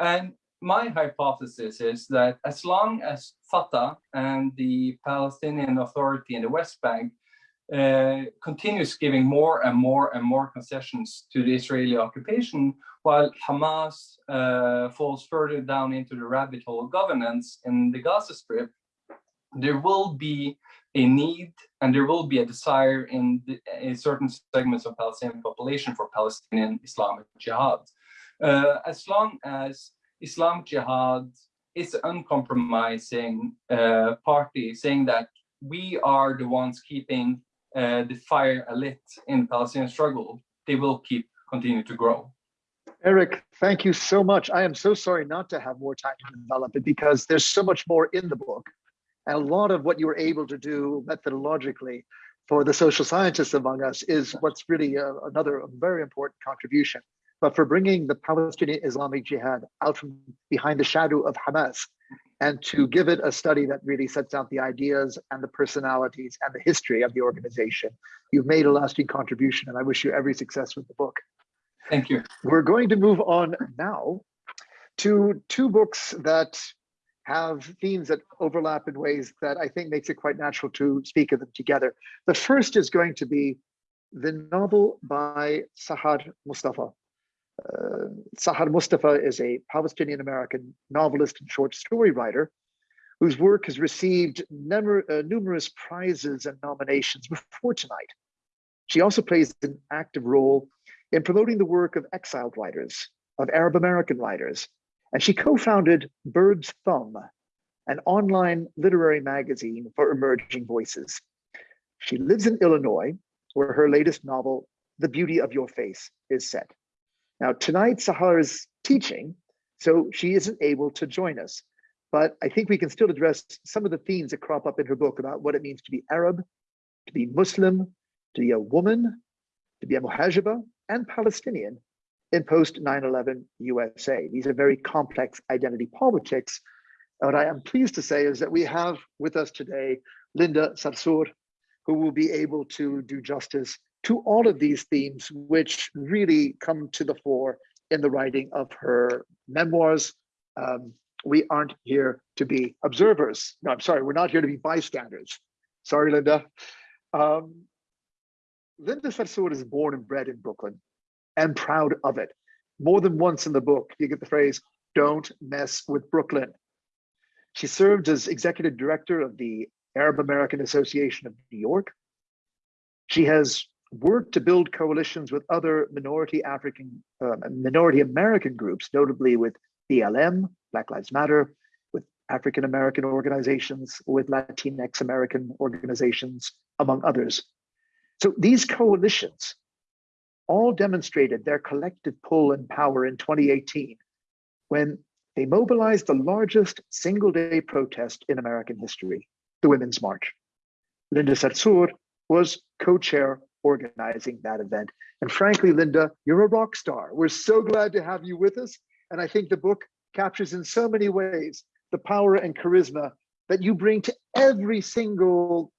And my hypothesis is that as long as Fatah and the Palestinian Authority in the West Bank uh, continues giving more and more and more concessions to the Israeli occupation, while Hamas uh, falls further down into the rabbit hole of governance in the Gaza Strip, there will be a need and there will be a desire in, the, in certain segments of Palestinian population for Palestinian Islamic jihad. Uh, as long as Islam Jihad is uncompromising uh, party saying that we are the ones keeping uh, the fire lit in Palestinian struggle, they will keep continue to grow. Erik, thank you so much. I am so sorry not to have more time to develop it because there's so much more in the book. And a lot of what you were able to do methodologically for the social scientists among us is what's really a, uh, another very important contribution but for bringing the Palestinian Islamic Jihad out from behind the shadow of Hamas and to give it a study that really sets out the ideas and the personalities and the history of the organization. You've made a lasting contribution and I wish you every success with the book. Thank you. We're going to move on now to two books that have themes that overlap in ways that I think makes it quite natural to speak of them together. The first is going to be the novel by Sahar Mustafah, uh, Sahar Mustafah is a Palestinian American novelist and short story writer whose work has received uh, numerous prizes and nominations before tonight. She also plays an active role in promoting the work of exiled writers, of Arab American writers, and she co-founded Bird's Thumb, an online literary magazine for emerging voices. She lives in Illinois, where her latest novel, The Beauty of Your Face, is set. Now, tonight Sahar is teaching, so she isn't able to join us. But I think we can still address some of the themes that crop up in her book about what it means to be Arab, to be Muslim, to be a woman, to be a Muhajiba, and Palestinian in post 9-11 USA. These are very complex identity politics. What I am pleased to say is that we have with us today Linda Sarsour, who will be able to do justice to all of these themes, which really come to the fore in the writing of her memoirs. Um, we aren't here to be observers. No, I'm sorry, we're not here to be bystanders. Sorry, Linda. Um, Linda Sarsour is born and bred in Brooklyn and proud of it. More than once in the book, you get the phrase, don't mess with Brooklyn. She served as executive director of the Arab American Association of New York. She has worked to build coalitions with other minority African, uh, minority American groups, notably with BLM, Black Lives Matter, with African American organizations, with Latinx American organizations, among others. So these coalitions all demonstrated their collective pull and power in 2018 when they mobilized the largest single day protest in American history, the Women's March. Linda Sarsour was co-chair organizing that event. And frankly, Linda, you're a rock star. We're so glad to have you with us. And I think the book captures in so many ways the power and charisma that you bring to every single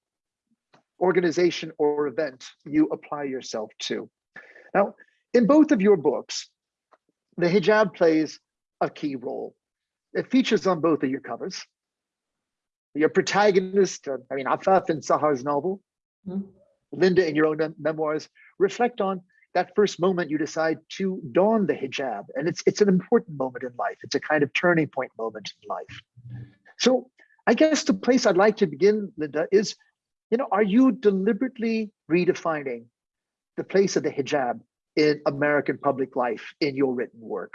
organization or event you apply yourself to. Now, in both of your books, the hijab plays a key role. It features on both of your covers. Your protagonist, uh, I mean, Afaf in Sahar's novel, mm -hmm. Linda in your own memoirs, reflect on that first moment you decide to don the hijab. And it's, it's an important moment in life. It's a kind of turning point moment in life. So I guess the place I'd like to begin, Linda, is, you know, are you deliberately redefining the place of the hijab in American public life in your written work?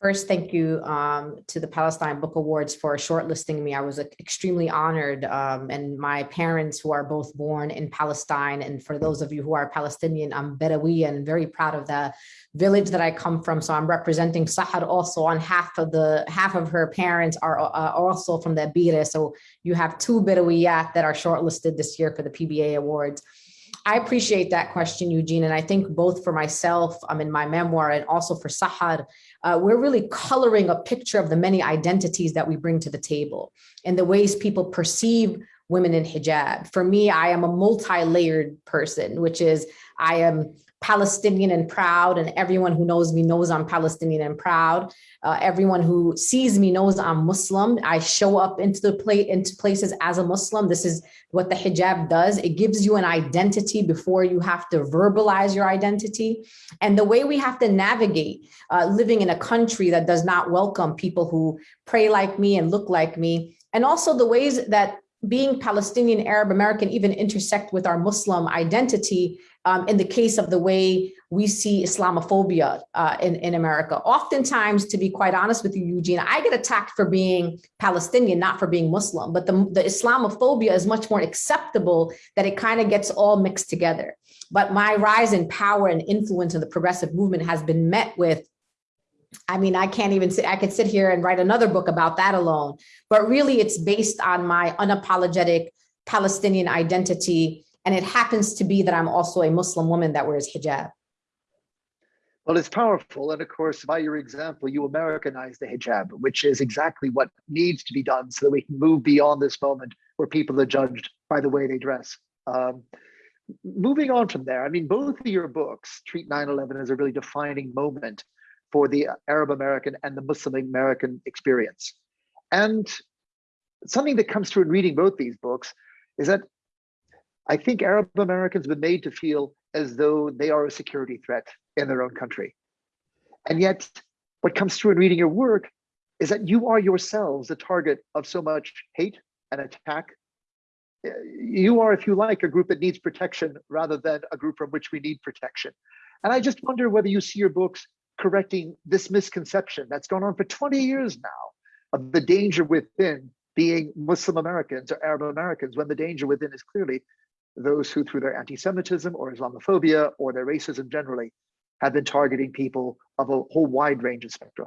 First, thank you um, to the Palestine Book Awards for shortlisting me. I was extremely honored. Um, and my parents, who are both born in Palestine, and for those of you who are Palestinian, I'm Bedawi and very proud of the village that I come from. So I'm representing Sahar also on half of the half of her parents are uh, also from the Abira. So you have two Bedawiyat that are shortlisted this year for the PBA Awards. I appreciate that question, Eugene. And I think both for myself, I'm um, in my memoir and also for Sahar, uh, we're really coloring a picture of the many identities that we bring to the table and the ways people perceive women in hijab. For me, I am a multi-layered person, which is I am Palestinian and proud, and everyone who knows me knows I'm Palestinian and proud. Uh, everyone who sees me knows I'm Muslim. I show up into the play into places as a Muslim. This is what the hijab does. It gives you an identity before you have to verbalize your identity. And the way we have to navigate uh, living in a country that does not welcome people who pray like me and look like me, and also the ways that being Palestinian, Arab American even intersect with our Muslim identity um, in the case of the way we see Islamophobia uh, in, in America. Oftentimes, to be quite honest with you, Eugene, I get attacked for being Palestinian, not for being Muslim, but the, the Islamophobia is much more acceptable that it kind of gets all mixed together. But my rise in power and influence in the progressive movement has been met with I mean, I can't even sit, I could sit here and write another book about that alone, but really it's based on my unapologetic Palestinian identity. And it happens to be that I'm also a Muslim woman that wears hijab. Well, it's powerful. And of course, by your example, you Americanize the hijab, which is exactly what needs to be done so that we can move beyond this moment where people are judged by the way they dress. Um, moving on from there, I mean, both of your books treat 9-11 as a really defining moment for the Arab American and the Muslim American experience. And something that comes through in reading both these books is that I think Arab Americans have been made to feel as though they are a security threat in their own country. And yet, what comes through in reading your work is that you are yourselves the target of so much hate and attack. Eh, you are, if you like, a group that needs protection rather than a group from which we need protection. And I just wonder whether you see your books correcting this misconception that's gone on for 20 years now of the danger within being Muslim Americans or Arab Americans when the danger within is clearly those who through their anti-Semitism or Islamophobia or their racism generally have been targeting people of a whole wide range of spectra.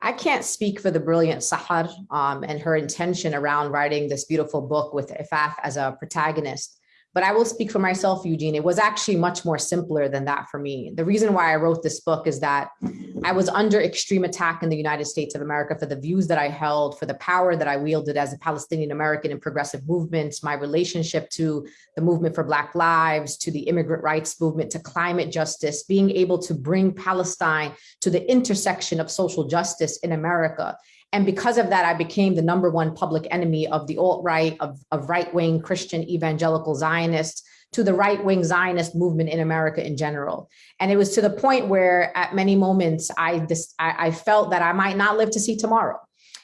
I can't speak for the brilliant Sahar um, and her intention around writing this beautiful book with Ifaf as a protagonist. But I will speak for myself, Eugene. It was actually much more simpler than that for me. The reason why I wrote this book is that I was under extreme attack in the United States of America for the views that I held, for the power that I wielded as a Palestinian American in progressive movements, my relationship to the movement for Black lives, to the immigrant rights movement, to climate justice, being able to bring Palestine to the intersection of social justice in America and because of that, I became the number one public enemy of the alt-right, of, of right-wing Christian evangelical Zionists, to the right-wing Zionist movement in America in general. And it was to the point where at many moments I, I felt that I might not live to see tomorrow.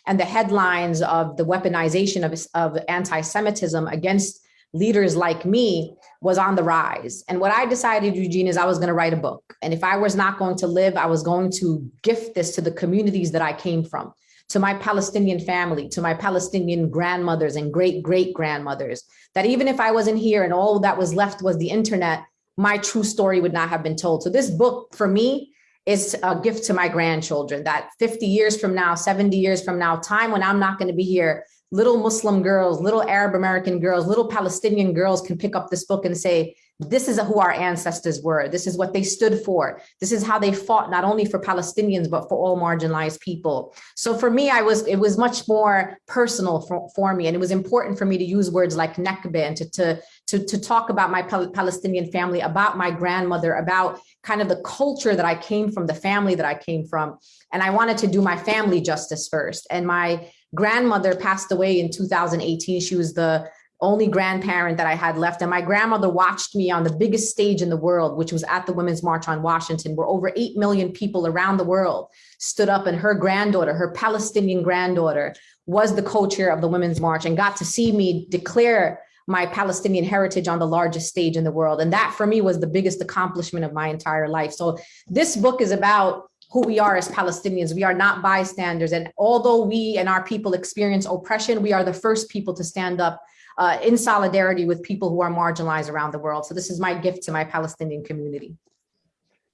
And the headlines of the weaponization of, of anti-Semitism against leaders like me was on the rise. And what I decided, Eugene, is I was going to write a book. And if I was not going to live, I was going to gift this to the communities that I came from to my Palestinian family, to my Palestinian grandmothers and great great grandmothers, that even if I wasn't here and all that was left was the internet, my true story would not have been told. So this book for me is a gift to my grandchildren that 50 years from now, 70 years from now, time when I'm not going to be here, little Muslim girls, little Arab American girls, little Palestinian girls can pick up this book and say, this is who our ancestors were. This is what they stood for. This is how they fought not only for Palestinians, but for all marginalized people. So for me, I was it was much more personal for, for me. And it was important for me to use words like Nakba and to, to, to, to talk about my Palestinian family, about my grandmother, about kind of the culture that I came from, the family that I came from. And I wanted to do my family justice first. And my grandmother passed away in 2018. She was the only grandparent that I had left. And my grandmother watched me on the biggest stage in the world, which was at the Women's March on Washington, where over 8 million people around the world stood up and her granddaughter, her Palestinian granddaughter, was the co-chair of the Women's March and got to see me declare my Palestinian heritage on the largest stage in the world. And that for me was the biggest accomplishment of my entire life. So this book is about who we are as Palestinians. We are not bystanders. And although we and our people experience oppression, we are the first people to stand up uh, in solidarity with people who are marginalized around the world. So this is my gift to my Palestinian community.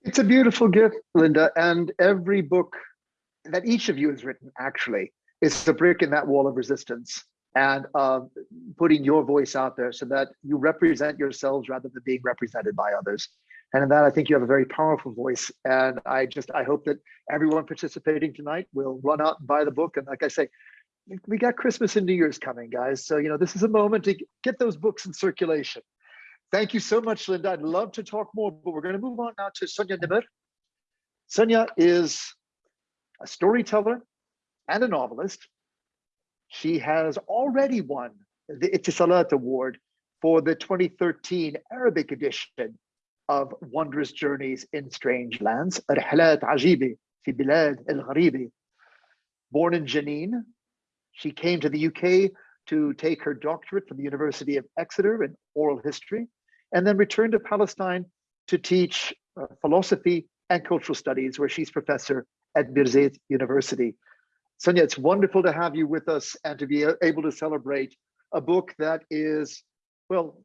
It's a beautiful gift, Linda. And every book that each of you has written actually is a brick in that wall of resistance and uh, putting your voice out there so that you represent yourselves rather than being represented by others. And in that, I think you have a very powerful voice. And I just, I hope that everyone participating tonight will run out and buy the book. And like I say, we got Christmas and New Year's coming, guys. So, you know, this is a moment to get those books in circulation. Thank you so much, Linda. I'd love to talk more, but we're going to move on now to Sonia Nimr. Sonia is a storyteller and a novelist. She has already won the Etisalat Award for the 2013 Arabic edition of Wondrous Journeys in Strange Lands, Rihlat Ajibi fi Bilad al Gharibi. Born in Jenin, she came to the UK to take her doctorate from the University of Exeter in oral history, and then returned to Palestine to teach uh, philosophy and cultural studies, where she's professor at Birzeit University. Sonia, it's wonderful to have you with us and to be able to celebrate a book that is, well,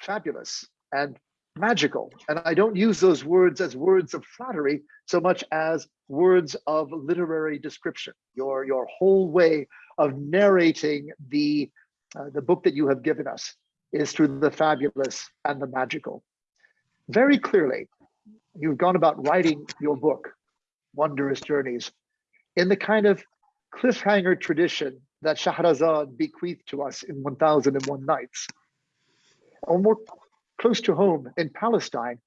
fabulous and magical. And I don't use those words as words of flattery so much as words of literary description. Your, your whole way of narrating the, uh, the book that you have given us is through the fabulous and the magical. Very clearly, you've gone about writing your book, Wondrous Journeys, in the kind of cliffhanger tradition that Shahrazad bequeathed to us in 1001 Nights. Or more close to home in Palestine,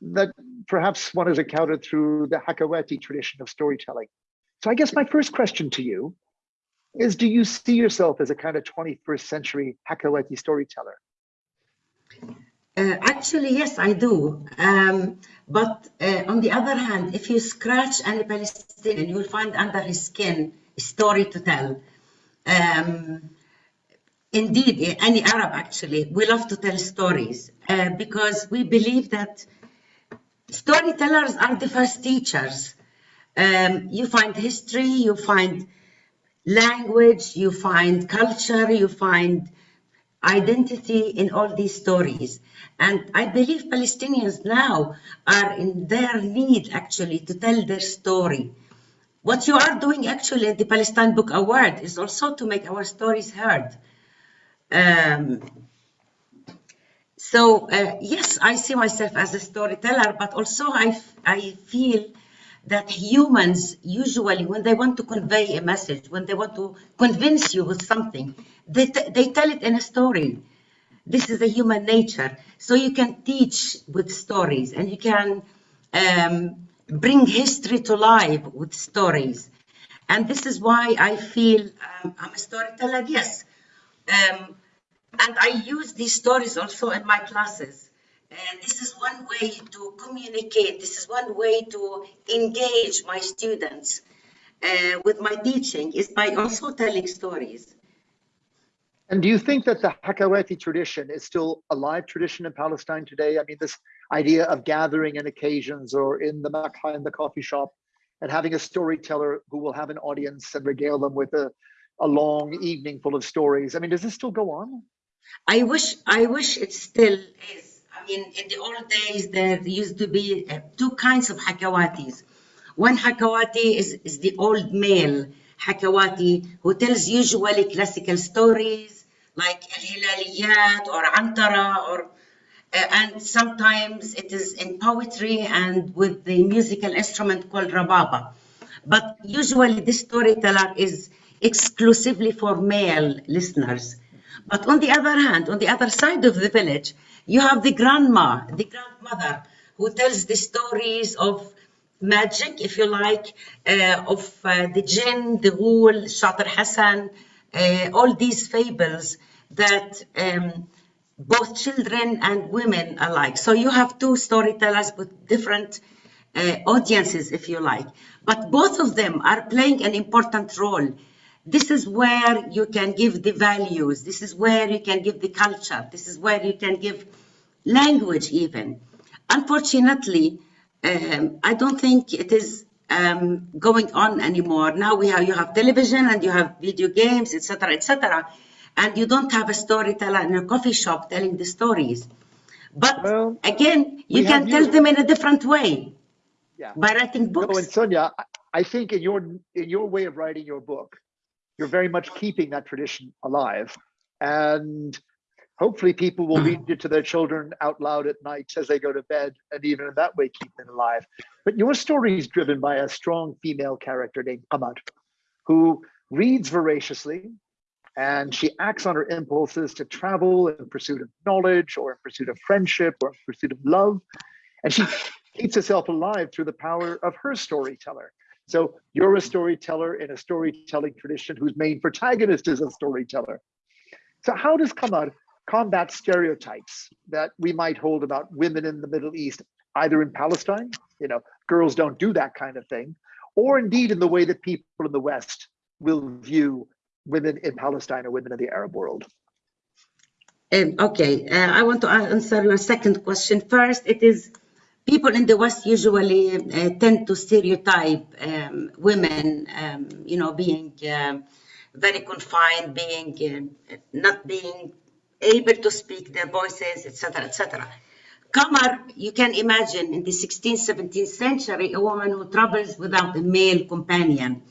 that perhaps one has encountered through the Hakawati tradition of storytelling. So I guess my first question to you is, do you see yourself as a kind of 21st century Hakawati storyteller? Uh, actually, yes, I do. Um, but uh, on the other hand, if you scratch any Palestinian, you will find under his skin a story to tell. Um, indeed, any Arab actually, we love to tell stories uh, because we believe that storytellers are the first teachers. Um, you find history, you find language, you find culture, you find identity in all these stories. And I believe Palestinians now are in their need actually to tell their story. What you are doing actually at the Palestine Book Award is also to make our stories heard. Um, so uh, yes, I see myself as a storyteller, but also I, I feel that humans usually, when they want to convey a message, when they want to convince you with something, they, they tell it in a story. This is the human nature. So you can teach with stories and you can um, bring history to life with stories. And this is why I feel um, I'm a storyteller, yes. Um, and I use these stories also in my classes. And this is one way to communicate. This is one way to engage my students uh, with my teaching is by also telling stories. And do you think that the Hakawati tradition is still a live tradition in Palestine today? I mean, this idea of gathering in occasions or in the makha, in the coffee shop, and having a storyteller who will have an audience and regale them with a, a long evening full of stories. I mean, does this still go on? I wish, I wish it still is. I mean, in the old days, there used to be uh, two kinds of Hakawatis. One Hakawati is, is the old male Hakawati, who tells usually classical stories like Al-Hilaliyat or Antara or uh, and sometimes it is in poetry and with the musical instrument called rababa. But usually this storyteller is exclusively for male listeners. But on the other hand, on the other side of the village, you have the grandma, the grandmother, who tells the stories of magic, if you like, uh, of uh, the jinn, the ghoul, Shatir Hassan, uh, all these fables that um, both children and women alike. So you have two storytellers with different uh, audiences, if you like, but both of them are playing an important role. This is where you can give the values. This is where you can give the culture. This is where you can give language even. Unfortunately, um, I don't think it is um, going on anymore. Now we have you have television and you have video games, etc., etc and you don't have a storyteller in a coffee shop telling the stories. But Well, again, you can have tell you. them in a different way Yeah. by writing books. No, and. Sonia, I- I think in your in your way of writing your book, you're very much keeping that tradition alive, and hopefully people will read it to their children out loud at night as they go to bed, and even in that way keep it alive. But your story is driven by a strong female character named Qamar, who reads voraciously, and she acts on her impulses to travel in pursuit of knowledge, or in pursuit of friendship, or in pursuit of love, and she keeps herself alive through the power of her storyteller. So you're a storyteller in a storytelling tradition whose main protagonist is a storyteller. So how does Qamar combat stereotypes that we might hold about women in the Middle East, either in Palestine, you know, girls don't do that kind of thing, or indeed in the way that people in the West will view women in Palestine or women in the Arab world? Um, okay, uh, I want to answer your second question first. It is people in the West usually uh, tend to stereotype um, women, um, you know, being um, very confined, being uh, not being able to speak their voices, etc., etc. Qamar, you can imagine in the 16th, 17th century, a woman who travels without a male companion.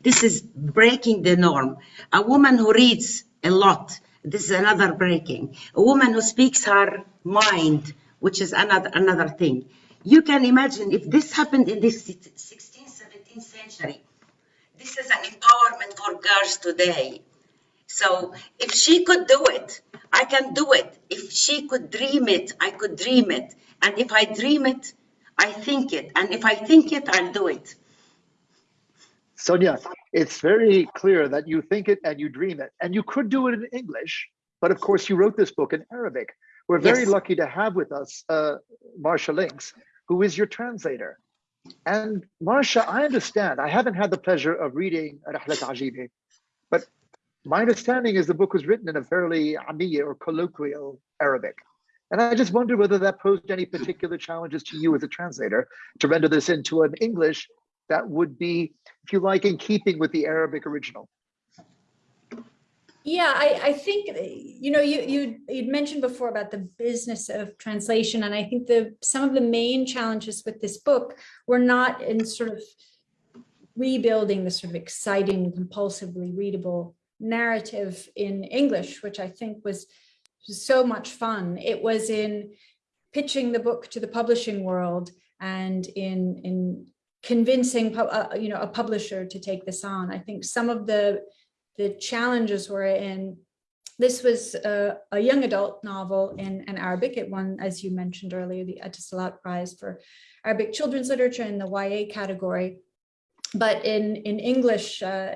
This is breaking the norm. A woman who reads a lot. This is another breaking. A woman who speaks her mind, which is another another thing. You can imagine if this happened in the 16th, 17th century. This is an empowerment for girls today. So if she could do it, I can do it. If she could dream it, I could dream it. And if I dream it, I think it. And if I think it, I'll do it. Sonia, it's very clear that you think it and you dream it, and you could do it in English, but of course you wrote this book in Arabic. We're very Yes. lucky to have with us uh, Marcia Lynx, who is your translator. And Marcia, I understand, I haven't had the pleasure of reading Rahlat Ajibi, but my understanding is the book was written in a fairly Amiya or colloquial Arabic. And I just wonder whether that posed any particular challenges to you as a translator to render this into an English that would be, if you like, in keeping with the Arabic original. Yeah, I, I think, uh, you know, you, you, you'd mentioned before about the business of translation, and I think the, some of the main challenges with this book were not in sort of rebuilding the sort of exciting, compulsively readable narrative in English, which I think was so much fun. It was in pitching the book to the publishing world and in, in convincing, uh, you know, a publisher to take this on. I think some of the the challenges were in this was a, a young adult novel in, in Arabic. It won, as you mentioned earlier, the Etisalat Prize for Arabic children's literature in the YA category. But in, in English, uh,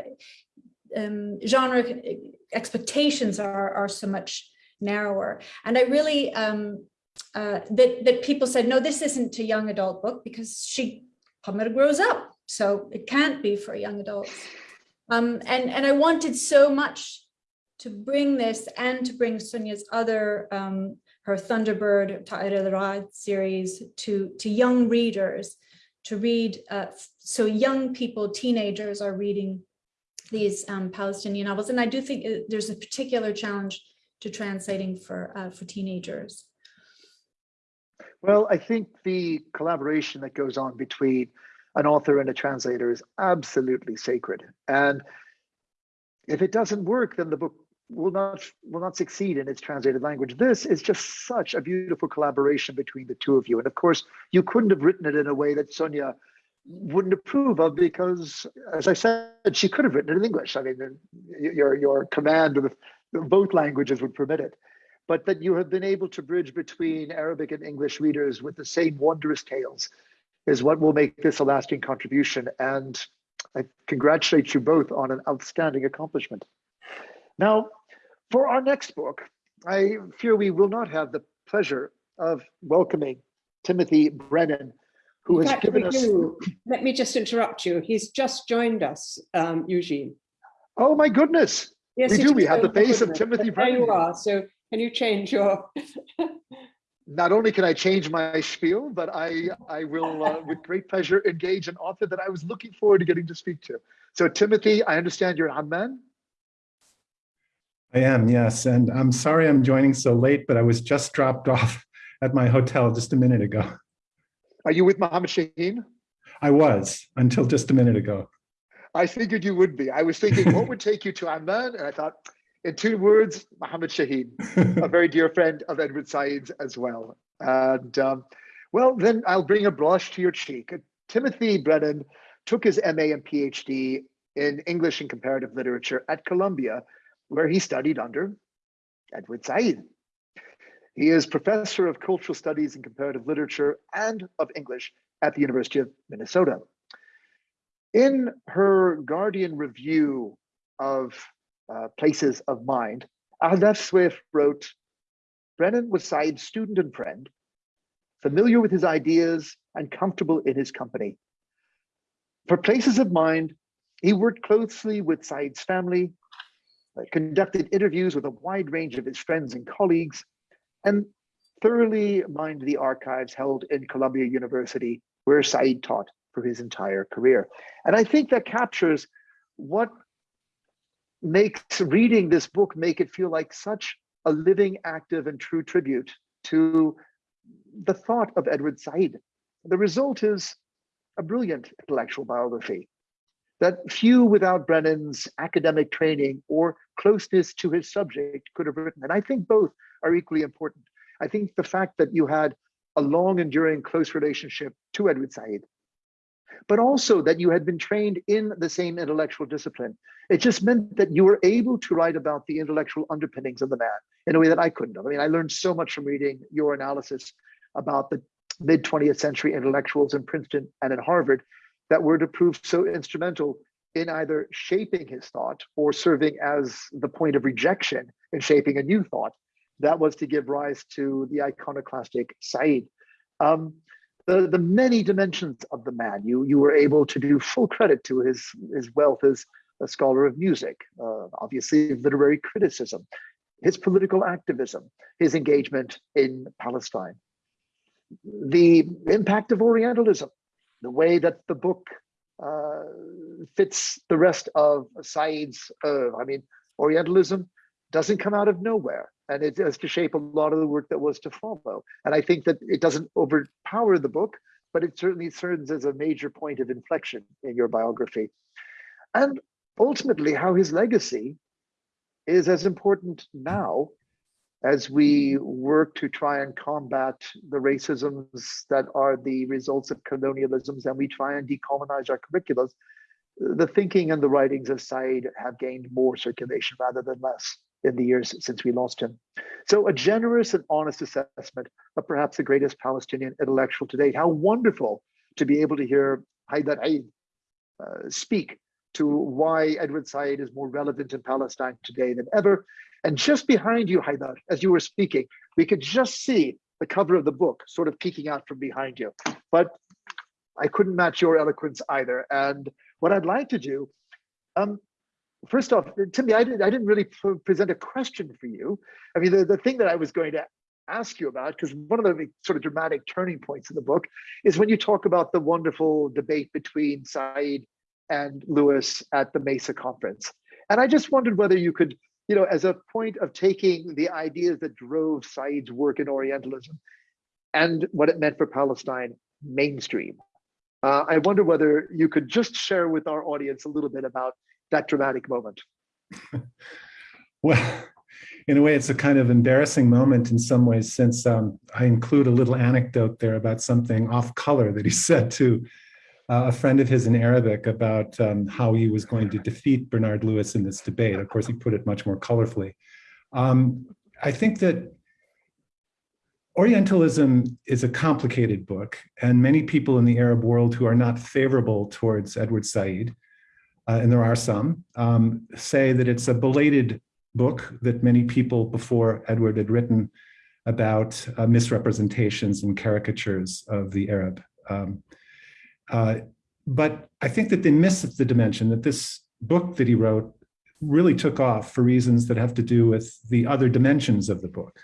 um, genre expectations are, are so much narrower. And I really, um, uh, that, that people said, no, this isn't a young adult book because she, Qamar grows up. So it can't be for young adults. Um, and, and I wanted so much to bring this and to bring Sonia's other, um, her Thunderbird Ta'ir al-Ra'd series to, to young readers to read. Uh, so young people, teenagers are reading these um, Palestinian novels. And I do think it, there's a particular challenge to translating for, uh, for teenagers. Well, I think the collaboration that goes on between an author and a translator is absolutely sacred. And if it doesn't work, then the book will not will not succeed in its translated language. This is just such a beautiful collaboration between the two of you. And of course, you couldn't have written it in a way that Sonia wouldn't approve of because, as I said, she could have written it in English. I mean, your your command of both languages would permit it. But that you have been able to bridge between Arabic and English readers with the same wondrous tales is what will make this a lasting contribution. And I congratulate you both on an outstanding accomplishment. Now, for our next book, I fear we will not have the pleasure of welcoming Timothy Brennan, who In has fact, given us. Let me just interrupt you. He's just joined us, um, Eugene. Oh my goodness! Yes, We do. We have the face of. Timothy Brennan. There you are. So can you change your? Not only can I change my spiel, but I I will uh, with great pleasure engage an author that I was looking forward to getting to speak to. So Timothy, I understand you're Amman. I am, yes. And I'm sorry I'm joining so late, but I was just dropped off at my hotel just a minute ago. Are you with Mohammed Shaheen? I was until just a minute ago. I figured you would be. I was thinking, what would take you to Amman? And I thought, in two words, Mohammed Shaheen, a very dear friend of Edward Said's as well. And um, well, then I'll bring a blush to your cheek. Timothy Brennan took his MA and PhD in English and Comparative Literature at Columbia, where he studied under Edward Said. He is professor of cultural studies and comparative literature and of English at the University of Minnesota. In her Guardian review of uh, Places of Mind, Ahdaf Soueif wrote, Brennan was Said's student and friend, familiar with his ideas and comfortable in his company. For Places of Mind, he worked closely with Said's family, uh, conducted interviews with a wide range of his friends and colleagues, and thoroughly mined the archives held in Columbia University, where Said taught for his entire career. And I think that captures what makes reading this book make it feel like such a living, active, and true tribute to the thought of Edward Said. The result is a brilliant intellectual biography that few without Brennan's academic training or closeness to his subject could have written. And I think both are equally important. I think the fact that you had a long enduring close relationship to Edward Said, but also that you had been trained in the same intellectual discipline. It just meant that you were able to write about the intellectual underpinnings of the man in a way that I couldn't have. I mean, I learned so much from reading your analysis about the mid 20th century intellectuals in Princeton and at Harvard that were to prove so instrumental in either shaping his thought or serving as the point of rejection in shaping a new thought that was to give rise to the iconoclastic Said. Um, the, the many dimensions of the man, you, you were able to do full credit to his, his wealth as a scholar of music, uh, obviously literary criticism, his political activism, his engagement in Palestine, the impact of Orientalism, the way that the book uh, fits the rest of Said's, uh, I mean, Orientalism doesn't come out of nowhere and it has to shape a lot of the work that was to follow. And I think that it doesn't overpower the book, but it certainly serves as a major point of inflection in your biography. And ultimately, how his legacy is as important now as we work to try and combat the racisms that are the results of colonialisms and we try and decolonize our curriculums, the thinking and the writings of Said have gained more circulation rather than less in the years since we lost him. So a generous and honest assessment of perhaps the greatest Palestinian intellectual to date. How wonderful to be able to hear Haidar Eid uh, speak to why Edward Said is more relevant in Palestine today than ever. And just behind you, Haidar, as you were speaking, we could just see the cover of the book sort of peeking out from behind you. But I couldn't match your eloquence either. And what I'd like to do, um, first off, Timmy, I, did, I didn't really pr present a question for you. I mean, the, the thing that I was going to ask you about, because one of the sort of dramatic turning points in the book is when you talk about the wonderful debate between Said and Lewis at the Mesa conference. And I just wondered whether you could, you know, as a point of taking the ideas that drove Said's work in Orientalism and what it meant for Palestine mainstream, Uh, I wonder whether you could just share with our audience a little bit about that dramatic moment. Well, in a way, it's a kind of embarrassing moment in some ways, since um, I include a little anecdote there about something off color that he said to uh, a friend of his in Arabic about um, how he was going to defeat Bernard Lewis in this debate. Of course, he put it much more colorfully. Um, I think that Orientalism is a complicated book, and many people in the Arab world who are not favorable towards Edward Said, uh, and there are some, um, say that it's a belated book that many people before Edward had written about uh, misrepresentations and caricatures of the Arab. Um, uh, but I think that they miss the dimension that this book that he wrote really took off for reasons that have to do with the other dimensions of the book.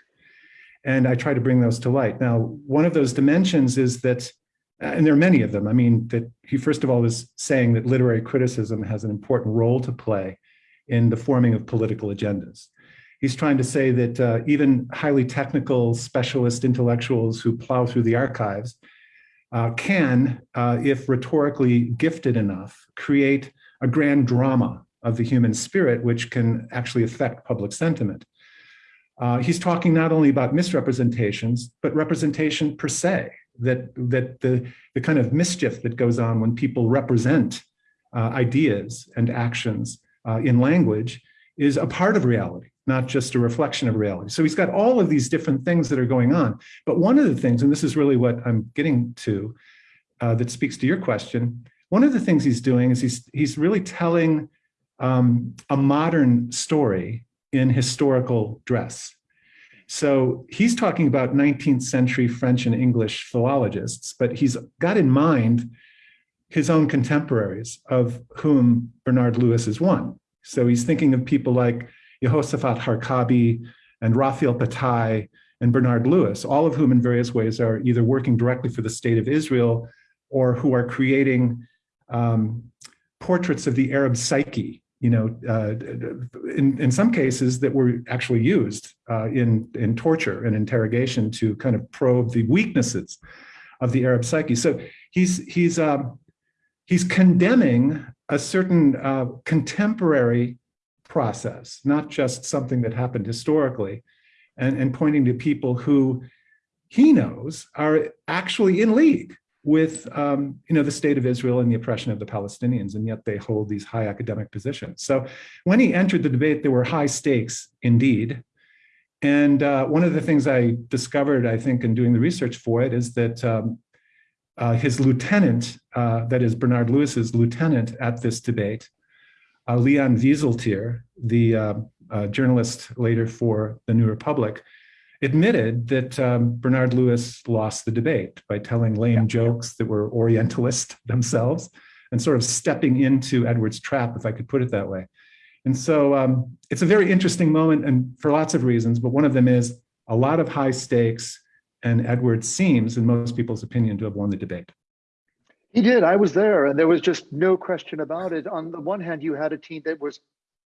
And I try to bring those to light. Now, one of those dimensions is that, and there are many of them, I mean, that he first of all is saying that literary criticism has an important role to play in the forming of political agendas. He's trying to say that uh, even highly technical specialist intellectuals who plow through the archives uh, can, uh, if rhetorically gifted enough, create a grand drama of the human spirit, which can actually affect public sentiment. Uh, he's talking not only about misrepresentations, but representation per se, that, that the, the kind of mischief that goes on when people represent uh, ideas and actions uh, in language is a part of reality, not just a reflection of reality. So he's got all of these different things that are going on. But one of the things, and this is really what I'm getting to, uh, that speaks to your question, one of the things he's doing is he's, he's really telling um, a modern story in historical dress. So he's talking about 19th century French and English philologists, but he's got in mind his own contemporaries, of whom Bernard Lewis is one. So he's thinking of people like Jehoshaphat Harkabi and Raphael Patai and Bernard Lewis, all of whom in various ways are either working directly for the state of Israel or who are creating um, portraits of the Arab psyche, you know, uh, in, in some cases that were actually used uh, in, in torture and interrogation to kind of probe the weaknesses of the Arab psyche. So he's, he's, um, he's condemning a certain uh, contemporary process, not just something that happened historically, and, and pointing to people who he knows are actually in league with um, you know, the state of Israel and the oppression of the Palestinians, and yet they hold these high academic positions. So when he entered the debate, there were high stakes indeed. And uh, one of the things I discovered, I think, in doing the research for it is that um, uh, his lieutenant, uh, that is Bernard Lewis's lieutenant at this debate, uh, Leon Wieseltier, the uh, uh, journalist later for the New Republic, admitted that um, Bernard Lewis lost the debate by telling lame yeah. jokes that were Orientalist themselves and sort of stepping into Edward's trap, if I could put it that way. And so um, it's a very interesting moment and for lots of reasons, but one of them is a lot of high stakes, and Edward seems, in most people's opinion, to have won the debate. He did. I was there, and there was just no question about it. On the one hand, you had a team that was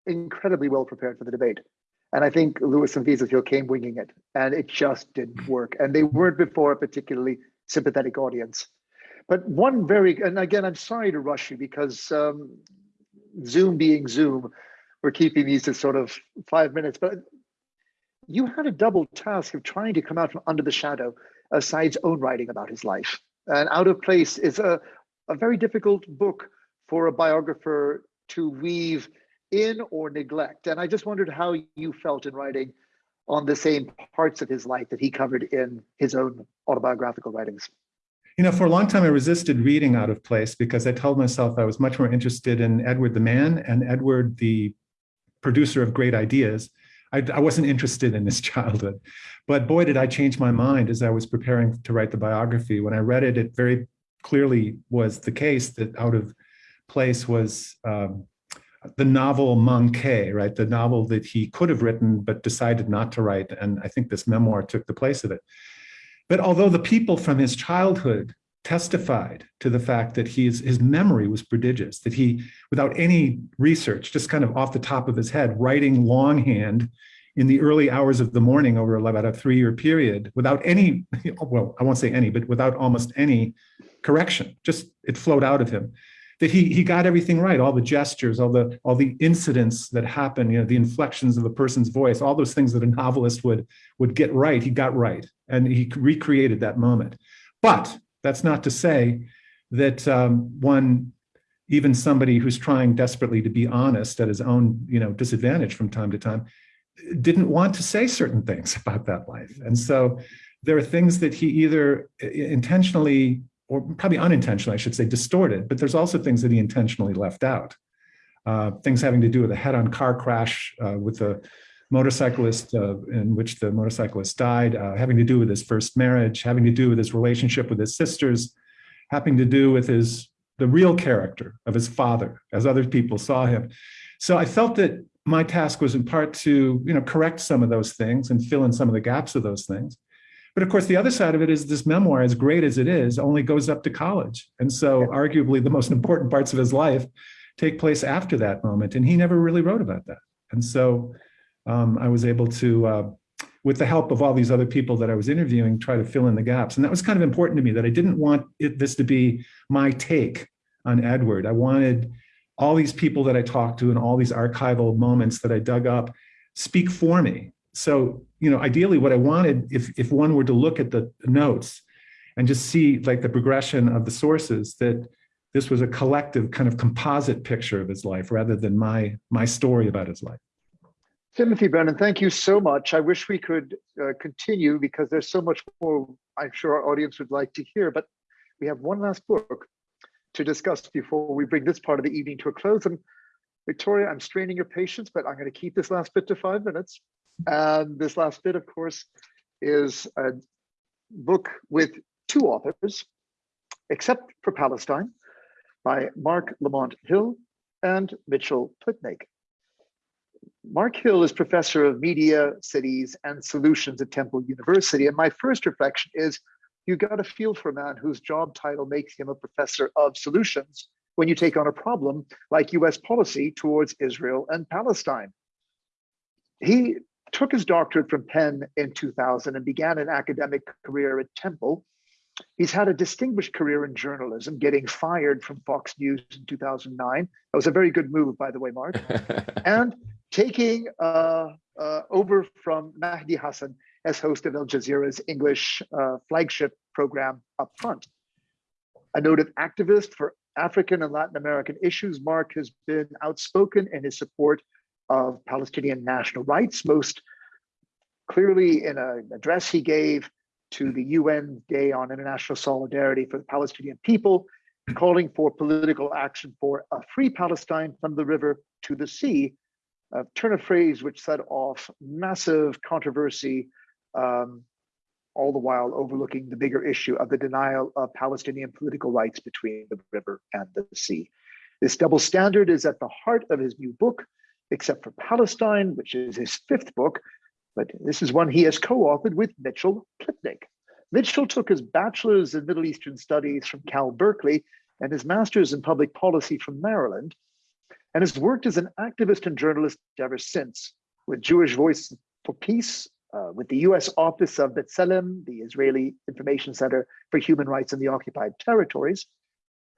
incredibly well prepared for the debate. And I think Lewis and Wieseltier came winging it, and it just didn't work. And they weren't before a particularly sympathetic audience. But one very, and again, I'm sorry to rush you because um, Zoom being Zoom, we're keeping these to sort of five minutes, but you had a double task of trying to come out from under the shadow of Said's own writing about his life. And Out of Place is a, a very difficult book for a biographer to weave in or neglect. And I just wondered how you felt in writing on the same parts of his life that he covered in his own autobiographical writings. You know, for a long time, I resisted reading Out of Place because I told myself I was much more interested in Edward the man and Edward the producer of great ideas I, I wasn't interested in his childhood. But boy, did I change my mind as I was preparing to write the biography. When I read it, it very clearly was the case that Out of Place was um, the novel Manqué, right? The novel that he could have written but decided not to write. And I think this memoir took the place of it. But although the people from his childhood testified to the fact that he's, his memory was prodigious, that he, without any research, just kind of off the top of his head, writing longhand in the early hours of the morning over about a three-year period, without any, well, I won't say any, but without almost any correction. Just it flowed out of him. That he he got everything right, all the gestures, all the all the incidents that happen, you know, the inflections of a person's voice, all those things that a novelist would would get right, he got right, and he recreated that moment. But that's not to say that um, one even somebody who's trying desperately to be honest at his own you know disadvantage from time to time didn't want to say certain things about that life and so there are things that he either intentionally or probably unintentionally i should say distorted but there's also things that he intentionally left out uh, things having to do with a head-on car crash uh, with a motorcyclist uh, in which the motorcyclist died uh, having to do with his first marriage having to do with his relationship with his sisters having to do with his the real character of his father as other people saw him. So I felt that my task was in part to you know correct some of those things and fill in some of the gaps of those things. But of course, the other side of it is this memoir, as great as it is, only goes up to college. And so arguably the most important parts of his life take place after that moment. And he never really wrote about that. And so um, I was able to uh, with the help of all these other people that I was interviewing, try to fill in the gaps. And that was kind of important to me that I didn't want it, this to be my take on Edward. I wanted all these people that I talked to and all these archival moments that I dug up speak for me. So, you know, ideally what I wanted, if, if one were to look at the notes and just see like the progression of the sources, that this was a collective kind of composite picture of his life rather than my, my story about his life. Timothy Brennan, thank you so much. I wish we could uh, continue because there's so much more I'm sure our audience would like to hear, but we have one last book to discuss before we bring this part of the evening to a close. And Victoria, I'm straining your patience, but I'm going to keep this last bit to five minutes. And this last bit, of course, is a book with two authors, Except for Palestine, by Marc Lamont Hill and Mitchell Plitnick. Marc Hill is professor of media, cities, and solutions at Temple University. And my first reflection is you got a feel for a man whose job title makes him a professor of solutions when you take on a problem like US policy towards Israel and Palestine. He took his doctorate from Penn in 2000 and began an academic career at Temple. He's had a distinguished career in journalism, getting fired from Fox News in 2009. That was a very good move, by the way, Marc. and taking uh, uh, over from Mehdi Hasan as host of Al Jazeera's English uh, flagship program Up Front. A noted activist for African and Latin American issues, Marc has been outspoken in his support of Palestinian national rights, most clearly in an address he gave to the UN Day on International Solidarity for the Palestinian people, calling for political action for a free Palestine from the river to the sea, a turn of phrase which set off massive controversy, um, all the while overlooking the bigger issue of the denial of Palestinian political rights between the river and the sea. This double standard is at the heart of his new book, Except for Palestine, which is his fifth book, but this is one he has co-authored with Mitchell Plitnick. Mitchell took his bachelor's in Middle Eastern Studies from Cal Berkeley and his master's in public policy from Maryland and has worked as an activist and journalist ever since with Jewish Voice for Peace, uh, with the US Office of B'Tselem, the Israeli Information Center for Human Rights in the Occupied Territories,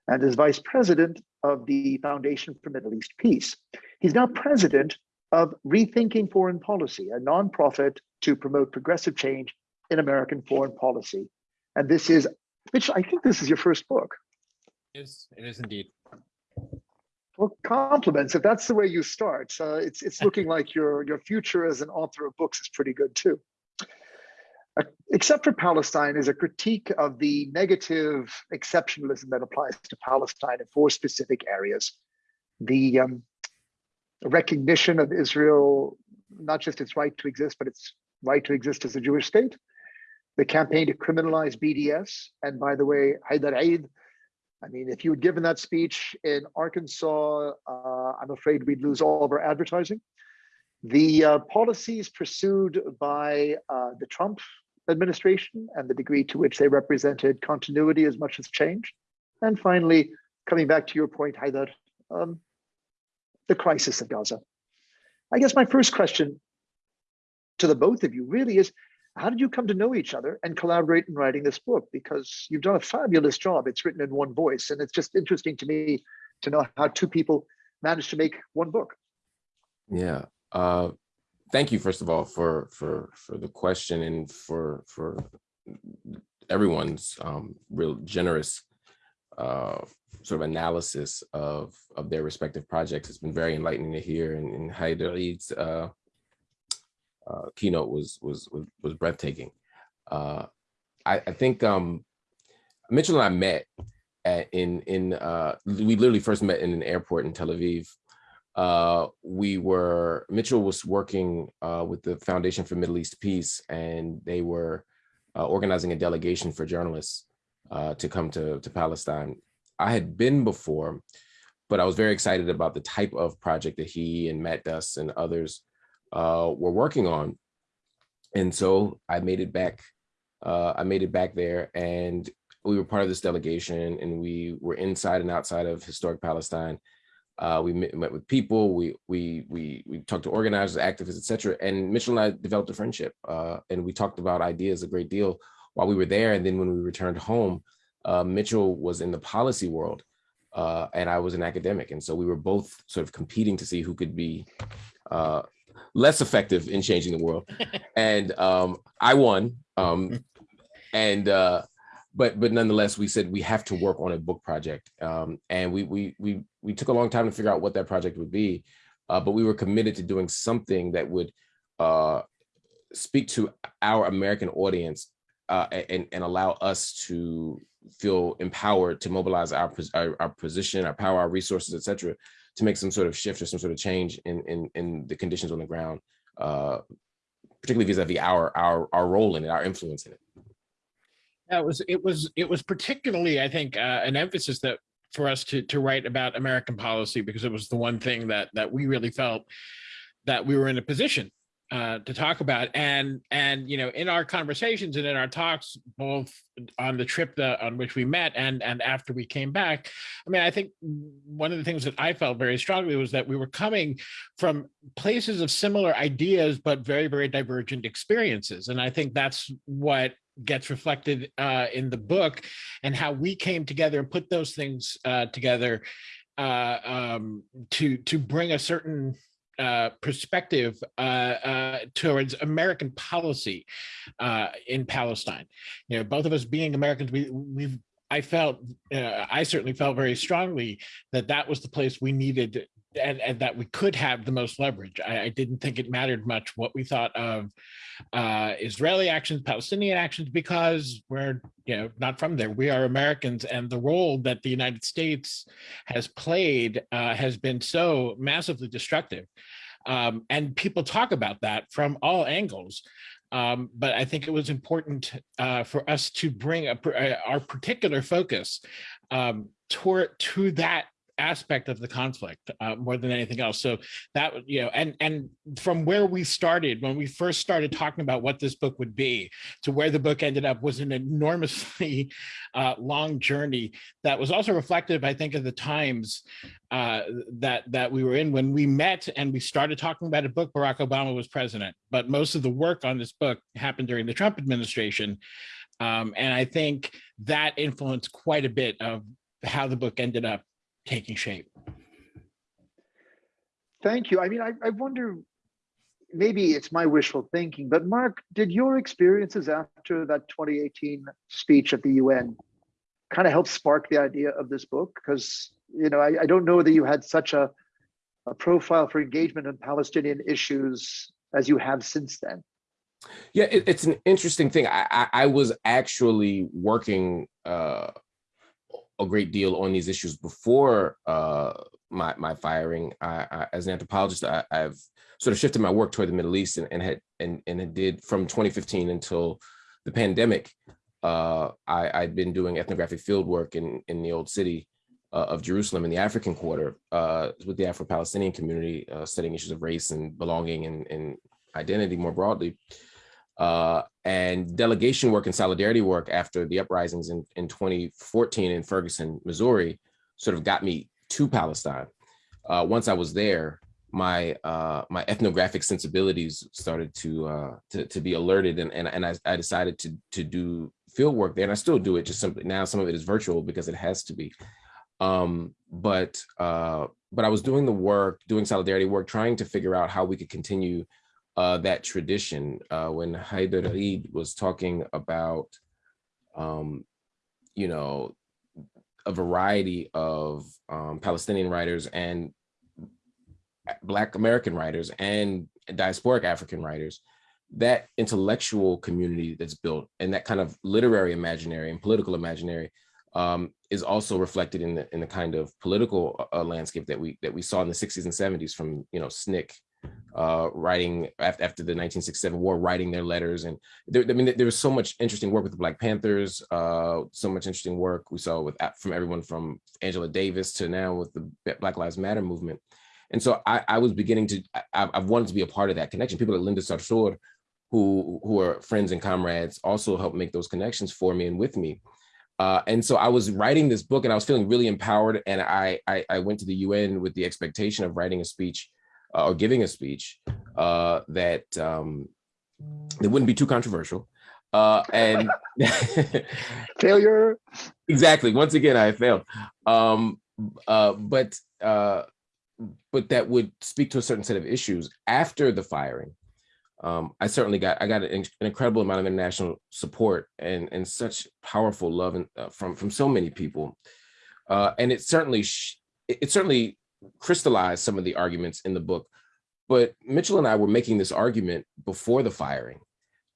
and as vice president of the Foundation for Middle East Peace. He's now president of Rethinking Foreign Policy, a nonprofit to promote progressive change in American foreign policy. And this is, Mitch, I think this is your first book. Yes, it is indeed. Well, compliments. If that's the way you start, uh, it's it's looking like your your future as an author of books is pretty good too. Uh, Except for Palestine is a critique of the negative exceptionalism that applies to Palestine in four specific areas. The um, recognition of Israel, not just its right to exist, but its right to exist as a Jewish state. The campaign to criminalize BDS, and by the way, Haidar Eid I mean, if you had given that speech in Arkansas, uh, I'm afraid we'd lose all of our advertising. The uh, policies pursued by uh, the Trump administration and the degree to which they represented continuity as much as change. And finally, coming back to your point, Haidar, um, the crisis of Gaza. I guess my first question to the both of you really is, how did you come to know each other and collaborate in writing this book? Because you've done a fabulous job. It's written in one voice, and it's just interesting to me to know how two people managed to make one book. Yeah. Uh, thank you, first of all, for for for the question and for for everyone's um, real generous uh, sort of analysis of of their respective projects. It's been very enlightening to hear, and, and Haidar's uh, uh, keynote was was was, was breathtaking. Uh, I, I think um, Mitchell and I met at, in in uh, we literally first met in an airport in Tel Aviv. Uh, we were Mitchell was working with the Foundation for Middle East Peace, and they were organizing a delegation for journalists uh, to come to to Palestine. I had been before, but I was very excited about the type of project that he and Matt Duss and others uh, were working on. And so I made it back. Uh, I made it back there, and we were part of this delegation, and we were inside and outside of historic Palestine. Uh, we met, met, with people. We we we we talked to organizers, activists, etc. And Mitchell and I developed a friendship, uh, and we talked about ideas a great deal while we were there. And then when we returned home, uh, Mitchell was in the policy world, uh, and I was an academic, and so we were both sort of competing to see who could be uh, less effective in changing the world. and um, I won. Um, and uh, but but nonetheless, we said we have to work on a book project. Um, and we we we we took a long time to figure out what that project would be. Uh, but we were committed to doing something that would uh, speak to our American audience uh, and, and allow us to feel empowered to mobilize our, our, our position, our power, our resources, et cetera, to make some sort of shift or some sort of change in in, in the conditions on the ground, uh, particularly vis-a-vis our our our role in it, our influence in it. Yeah, it was it was it was particularly, I think, uh, an emphasis that for us to to write about American policy because it was the one thing that that we really felt that we were in a position uh, to talk about and and you know in our conversations and in our talks both on the trip on which we met and and after we came back i mean i think one of the things that i felt very strongly was that we were coming from places of similar ideas but very very divergent experiences. And i think that's what gets reflected uh, in the book and how we came together and put those things uh, together uh, um, to to bring a certain uh, perspective uh, uh, towards American policy uh, in Palestine. You know, both of us being Americans, we we've I felt uh, I certainly felt very strongly that that was the place we needed and, and that we could have the most leverage. I, I, didn't think it mattered much what we thought of uh, Israeli actions, Palestinian actions, because we're you know not from there. We are Americans, and the role that the United States has played uh, has been so massively destructive. Um, and people talk about that from all angles. Um, but I think it was important uh, for us to bring a, uh, our particular focus um, toward to that aspect of the conflict uh, more than anything else. So that you know, and and from where we started when we first started talking about what this book would be to where the book ended up was an enormously uh, long journey that was also reflective, I think, of the times uh, that that we were in when we met and we started talking about a book. Barack Obama was president, but most of the work on this book happened during the Trump administration. Um, and I think that influenced quite a bit of how the book ended up taking shape. Thank you. I mean, I, I wonder, maybe it's my wishful thinking, but Marc, did your experiences after that 2018 speech at the UN kind of help spark the idea of this book? Because, you know, I, I don't know that you had such a, a profile for engagement in Palestinian issues as you have since then. Yeah, it, it's an interesting thing. I, I, I was actually working uh, a great deal on these issues before uh, my my firing. I, I, as an anthropologist, I, have sort of shifted my work toward the Middle East and, and had and and did from 2015 until the pandemic. Uh, I, I'd been doing ethnographic field work in in the old city uh, of Jerusalem in the African quarter uh, with the Afro-Palestinian community, uh, studying issues of race and belonging and, and identity more broadly uh, and delegation work and solidarity work after the uprisings in, in 2014 in Ferguson, Missouri, sort of got me to Palestine. Uh, once I was there, my uh, my ethnographic sensibilities started to uh, to, to be alerted, and and, and I, I decided to to do field work there, and I still do it. Just simply now, some of it is virtual because it has to be. Um, but uh, but I was doing the work, doing solidarity work, trying to figure out how we could continue uh, that tradition. Uh, when Haidar Eid was talking about, um, you know, a variety of um, Palestinian writers and Black American writers and diasporic African writers, that intellectual community that's built and that kind of literary imaginary and political imaginary um, is also reflected in the in the kind of political uh, landscape that we that we saw in the 60s and 70s from you know SNCC uh, writing after, after the 1967 war, writing their letters. And there, I mean, there was so much interesting work with the Black Panthers, uh, so much interesting work we saw with from everyone from Angela Davis to now with the Black Lives Matter movement. And so I, I was beginning to, I, have wanted to be a part of that connection. People like Linda Sarsour, who, who are friends and comrades, also helped make those connections for me and with me. Uh, and so I was writing this book and I was feeling really empowered. And I, I, I went to the UN with the expectation of writing a speech uh, or giving a speech uh, that um, that wouldn't be too controversial. Uh, and failure. Exactly. Once again, I failed. Um, uh, but uh, but that would speak to a certain set of issues after the firing. Um, I certainly got I got an, an, incredible amount of international support and and such powerful love and, uh, from from so many people, uh, and it certainly it, it certainly crystallized some of the arguments in the book. But Mitchell and I were making this argument before the firing.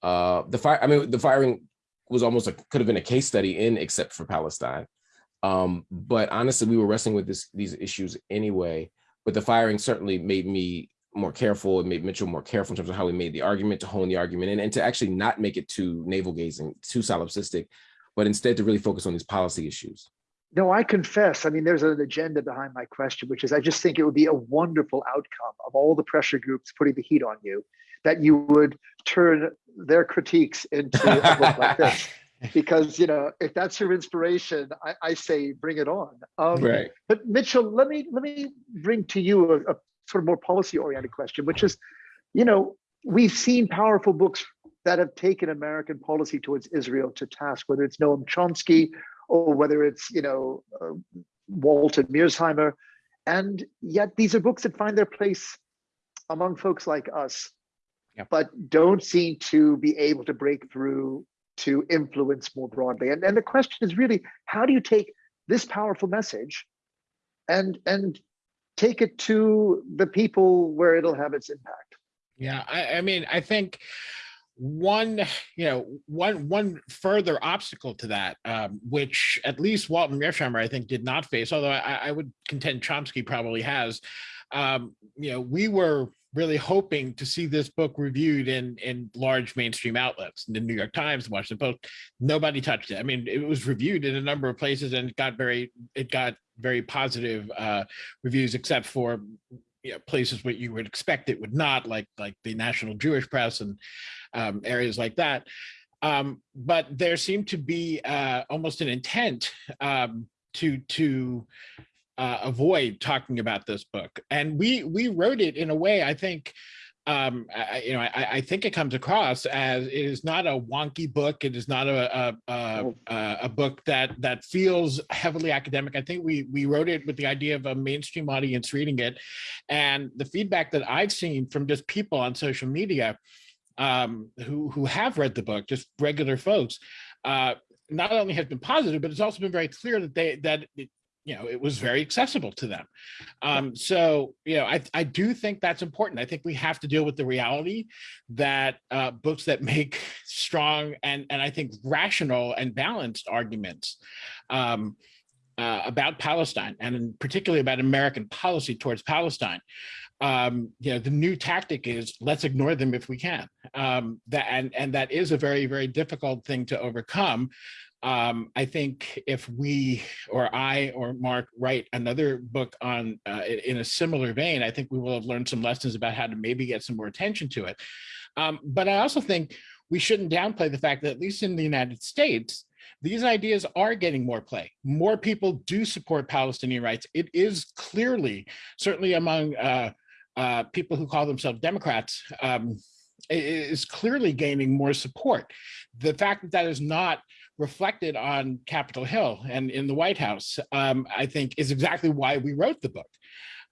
Uh, the fire, I mean, the firing was almost a, could have been a case study in except for Palestine. Um, but honestly, we were wrestling with this, these issues anyway. But the firing certainly made me more careful. It made Mitchell more careful in terms of how we made the argument, to hone the argument, and, and to actually not make it too navel gazing, too solipsistic, but instead to really focus on these policy issues. No, I confess. I mean, there's an agenda behind my question, which is I just think it would be a wonderful outcome of all the pressure groups putting the heat on you, that you would turn their critiques into a book like this. Because you know, if that's your inspiration, I, I say bring it on. Um, right. But Mitchell, let me let me bring to you a, a sort of more policy-oriented question, which is, you know, we've seen powerful books that have taken American policy towards Israel to task, whether it's Noam Chomsky or whether it's you know uh, Walter Mearsheimer, and yet these are books that find their place among folks like us, yep. but don't seem to be able to break through to influence more broadly. And and the question is really, how do you take this powerful message, and and take it to the people where it'll have its impact? Yeah, I, I mean, I think one you know one one further obstacle to that um, which at least walter mearsheimer i think did not face although i, I would contend chomsky probably has um, you know we were really hoping to see this book reviewed in in large mainstream outlets in the new york times the washington post nobody touched it. I mean it was reviewed in a number of places and it got very it got very positive uh, reviews except for you know, places where you would expect it would not, like like the National Jewish Press and um, areas like that. Um, but there seemed to be uh, almost an intent um, to to uh, avoid talking about this book, and we we wrote it in a way I think um, I, you know, I, I, think it comes across as it is not a wonky book. It is not a a, a, a book that that feels heavily academic. I think we we wrote it with the idea of a mainstream audience reading it, and the feedback that I've seen from just people on social media um, who who have read the book, just regular folks, uh, not only has been positive, but it's also been very clear that they that it, you know, it was very accessible to them. Um, so, you know, I, I do think that's important. I think we have to deal with the reality that uh, books that make strong and, and I think rational and balanced arguments um, uh, about Palestine and particularly about American policy towards Palestine. Um, you know, the new tactic is let's ignore them if we can. Um, that and and that is a very very difficult thing to overcome um, I think if we or I or Marc write another book on uh, in a similar vein, I think we will have learned some lessons about how to maybe get some more attention to it. Um, but I also think we shouldn't downplay the fact that at least in the United States, these ideas are getting more play. More people do support Palestinian rights. It is clearly, certainly among uh, uh, people who call themselves Democrats um, is clearly gaining more support. The fact that that is not reflected on Capitol Hill and in the White House, um, I think is exactly why we wrote the book.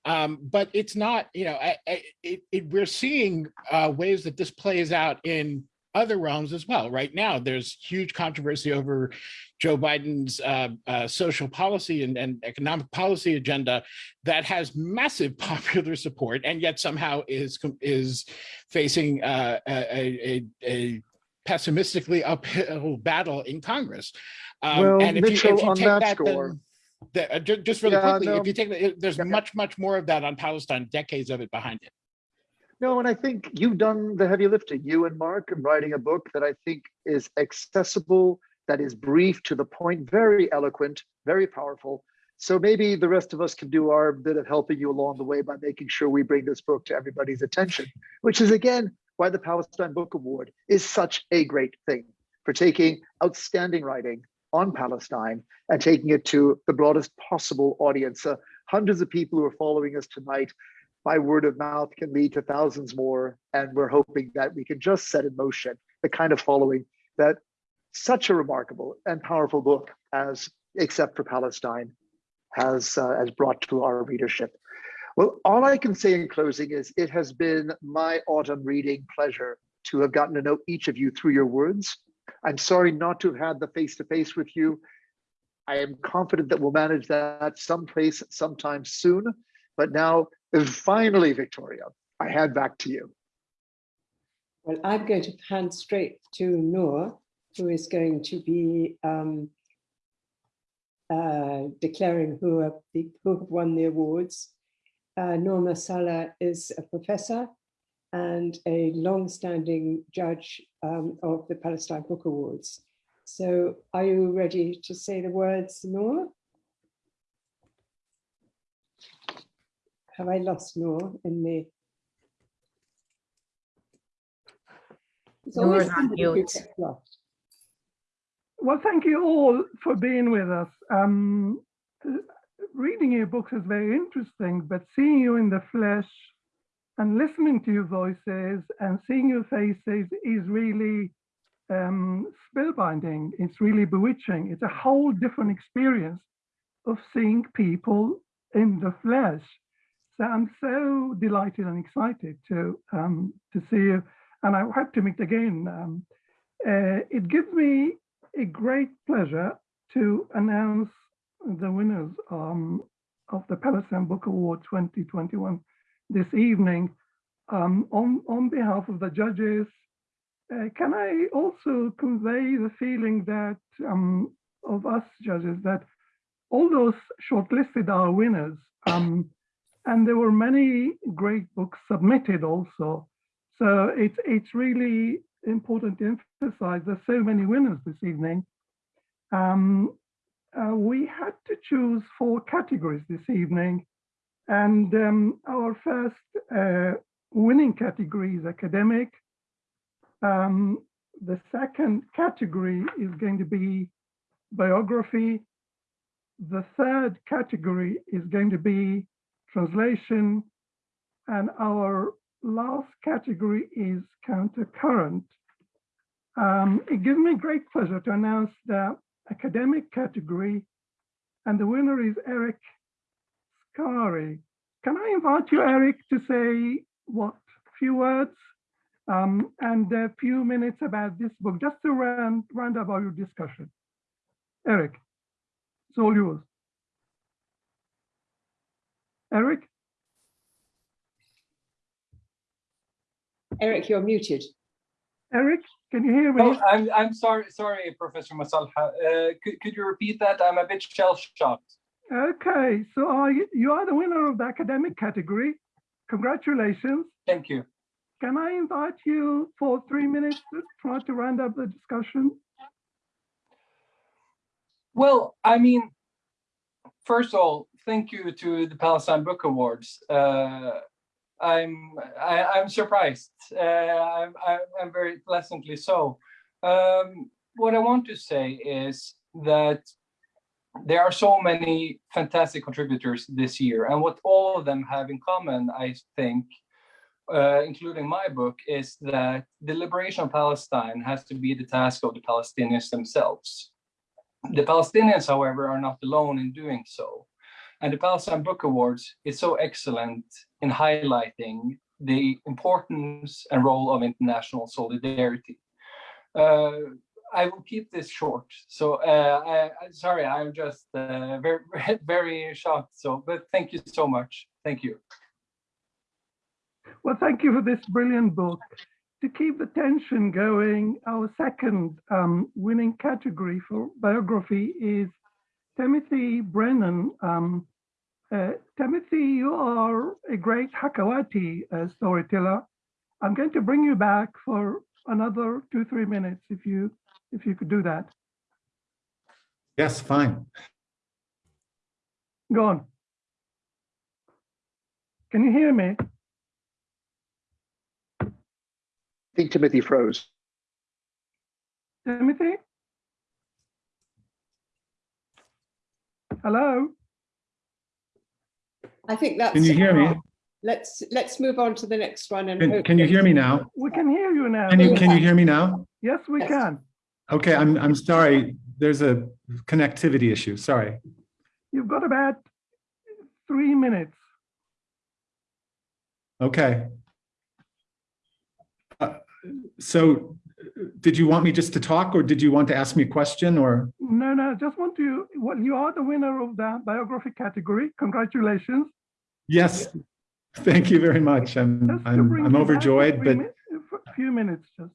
Um, but it's not, you know, I, I, it, it, we're seeing uh, ways that this plays out in other realms as well. Right now, there's huge controversy over Joe Biden's uh, uh, social policy and, and, economic policy agenda that has massive popular support and yet somehow is is facing uh, a, a, a, pessimistically uphill battle in Congress. Um, well, and if Mitchell, you, if you take that, that then, the, uh, just really yeah, quickly, no. if you take it, there's yeah. much, much more of that on Palestine, decades of it behind it. No, and I think you've done the heavy lifting, you and Marc, in writing a book that I think is accessible, that is brief, to the point, very eloquent, very powerful. So maybe the rest of us can do our bit of helping you along the way by making sure we bring this book to everybody's attention, which is again why the Palestine Book Award is such a great thing for taking outstanding writing on Palestine and taking it to the broadest possible audience. Uh, hundreds of people who are following us tonight by word of mouth can lead to thousands more. And we're hoping that we can just set in motion the kind of following that such a remarkable and powerful book as Except for Palestine has, uh, has brought to our readership. Well, all I can say in closing is it has been my autumn reading pleasure to have gotten to know each of you through your words I'm sorry not to have had the face-to-face -face with you. I am confident that we'll manage that someplace, sometime soon. But now, finally, Victoria, I hand back to you. Well, I'm going to hand straight to Noor, who is going to be um, uh, declaring who have, who have won the awards. Uh, Noor Masalha is a professor and a long-standing judge um, of the Palestine Book Awards. So are you ready to say the words, Noor? Have I lost Noor in the... Noor's on mute. Well, thank you all for being with us. Um, reading your books is very interesting, but seeing you in the flesh and listening to your voices and seeing your faces is really um, spellbinding. It's really bewitching. It's a whole different experience of seeing people in the flesh. So I'm so delighted and excited to um, to see you, and I hope to meet again. Um, uh, it gives me a great pleasure to announce the winners um, of the Palestine Book Award 2021 this evening um, on, on behalf of the judges. Uh, can I also convey the feeling that um, of us judges that all those shortlisted are winners um, and there were many great books submitted also. So it's, it's really important to emphasize there's so many winners this evening. Um, uh, we had to choose four categories this evening and um, our first uh, winning category is academic. Um, the second category is going to be biography. The third category is going to be translation. And our last category is countercurrent. Um, it gives me great pleasure to announce the academic category and the winner is Erik Skare. Can I invite you, Erik, to say what few words um, and a few minutes about this book, just to round, round up our discussion. Erik, it's all yours. Erik? Erik, you're muted. Erik, can you hear me? Oh, I'm, I'm sorry, sorry, Professor Masalha. Uh, could, could you repeat that? I'm a bit shell-shocked. Okay, so are you, you are the winner of the academic category. Congratulations. Thank you. Can I invite you for three minutes to try to round up the discussion? Well, I mean, first of all, thank you to the Palestine Book Awards. Uh, I'm I, am i am surprised. Uh, I'm, I'm very pleasantly so. Um, what I want to say is that there are so many fantastic contributors this year, and what all of them have in common, I think, uh, including my book, is that the liberation of Palestine has to be the task of the Palestinians themselves. The Palestinians, however, are not alone in doing so. And the Palestine Book Awards is so excellent in highlighting the importance and role of international solidarity. Uh, I will keep this short. So, uh, I, sorry, I'm just uh, very, very shocked. So, but thank you so much. Thank you. Well, thank you for this brilliant book. To keep the tension going, our second um, winning category for biography is Timothy Brennan. Um, uh, Timothy, you are a great Hakawati uh, storyteller. I'm going to bring you back for another two, three minutes if you if you could do that. Yes, fine. Go on. Can you hear me? I think Timothy froze. Timothy? Hello? I think that's. Can you hear me? Let's, let's move on to the next one and. Can, can you hear me now? We can hear you now. Can you, can you hear me now? Yes, we Yes. can. Okay, I'm, I'm sorry. There's a connectivity issue. Sorry. You've got about three minutes. Okay. Uh, So did you want me just to talk or did you want to ask me a question or? No, no, I just want to, well, you are the winner of the biography category. Congratulations. Yes, thank you very much. I'm, I'm, I'm you back for overjoyed, but a Few minutes just.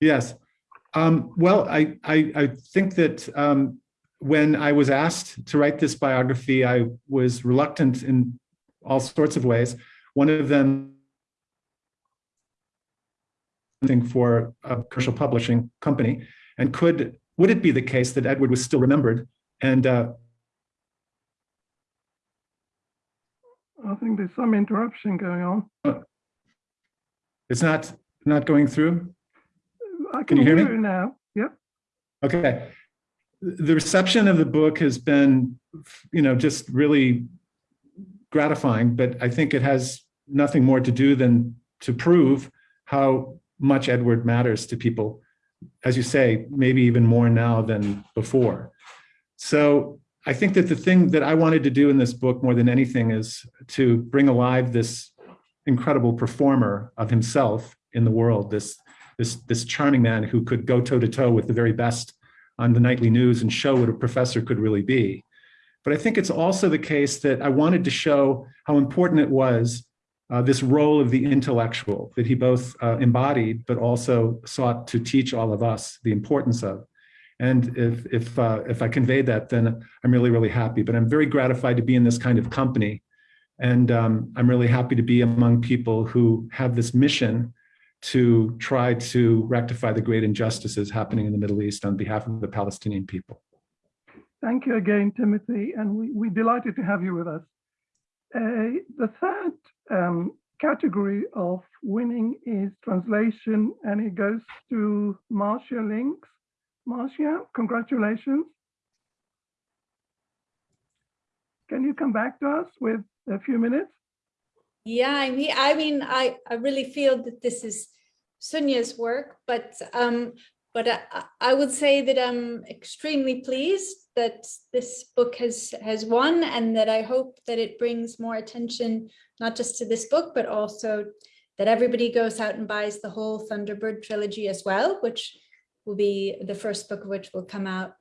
yes. Um, well, I, I, I think that um, when I was asked to write this biography, I was reluctant in all sorts of ways. One of them for a commercial publishing company, and could would it be the case that Edward was still remembered? And uh, I think there's some interruption going on. it's not not going through. I Can can you hear hear me? you now. Yep. Okay. The reception of the book has been, you know, just really gratifying, but I think it has nothing more to do than to prove how much Edward matters to people. As you say, maybe even more now than before. So I think that the thing that I wanted to do in this book more than anything is to bring alive this incredible performer of himself in the world, this this this charming man who could go toe to toe with the very best on the nightly news and show what a professor could really be. But I think it's also the case that I wanted to show how important it was uh, this role of the intellectual that he both uh, embodied, but also sought to teach all of us the importance of. And if if uh, if I conveyed that, then I'm really really happy. But I'm very gratified to be in this kind of company, and um, I'm really happy to be among people who have this mission to try to rectify the great injustices happening in the Middle East on behalf of the Palestinian people. Thank you again, Timothy, and we, we're delighted to have you with us. Uh, the third um, category of winning is translation, and it goes to Marcia Lynx. Marcia, congratulations. Can you come back to us with a few minutes? Yeah, I mean, I mean, I, I really feel that this is Sonia's work, but um, but I, I- would say that I'm extremely pleased that this book has has won, and that I hope that it brings more attention not just to this book, but also that everybody goes out and buys the whole Thunderbird trilogy as well, which will be the first book of which will come out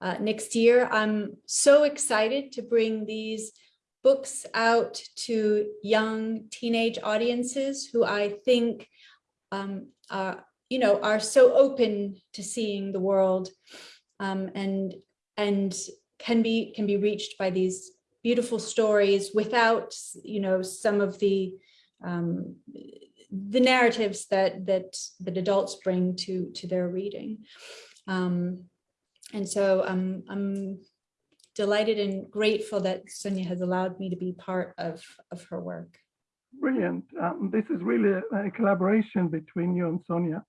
uh, next year. I'm so excited to bring these books out to young teenage audiences who I think um, are, you know, are so open to seeing the world um, and and can be can be reached by these beautiful stories without, you know, some of the um, the narratives that that that adults bring to to their reading. Um, and so I'm I'm delighted and grateful that Sonia has allowed me to be part of of her work. Brilliant. Um, this is really a, a collaboration between you and Sonia.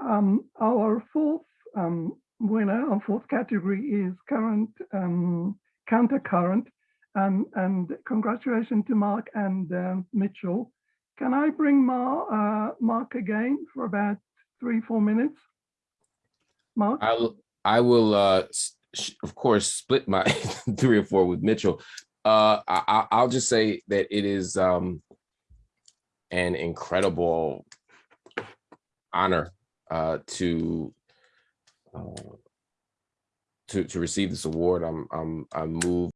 Um, our fourth um, winner, our fourth category is current um, countercurrent. And, and congratulations to Marc and um, Mitchell. Can I bring uh, Marc again for about three, four minutes? Marc? I'll, I will, uh, of course, split my three or four with Mitchell. Uh, I- I'll just say that it is um, an incredible honor uh, to uh, to to receive this award. I'm I'm I'm moved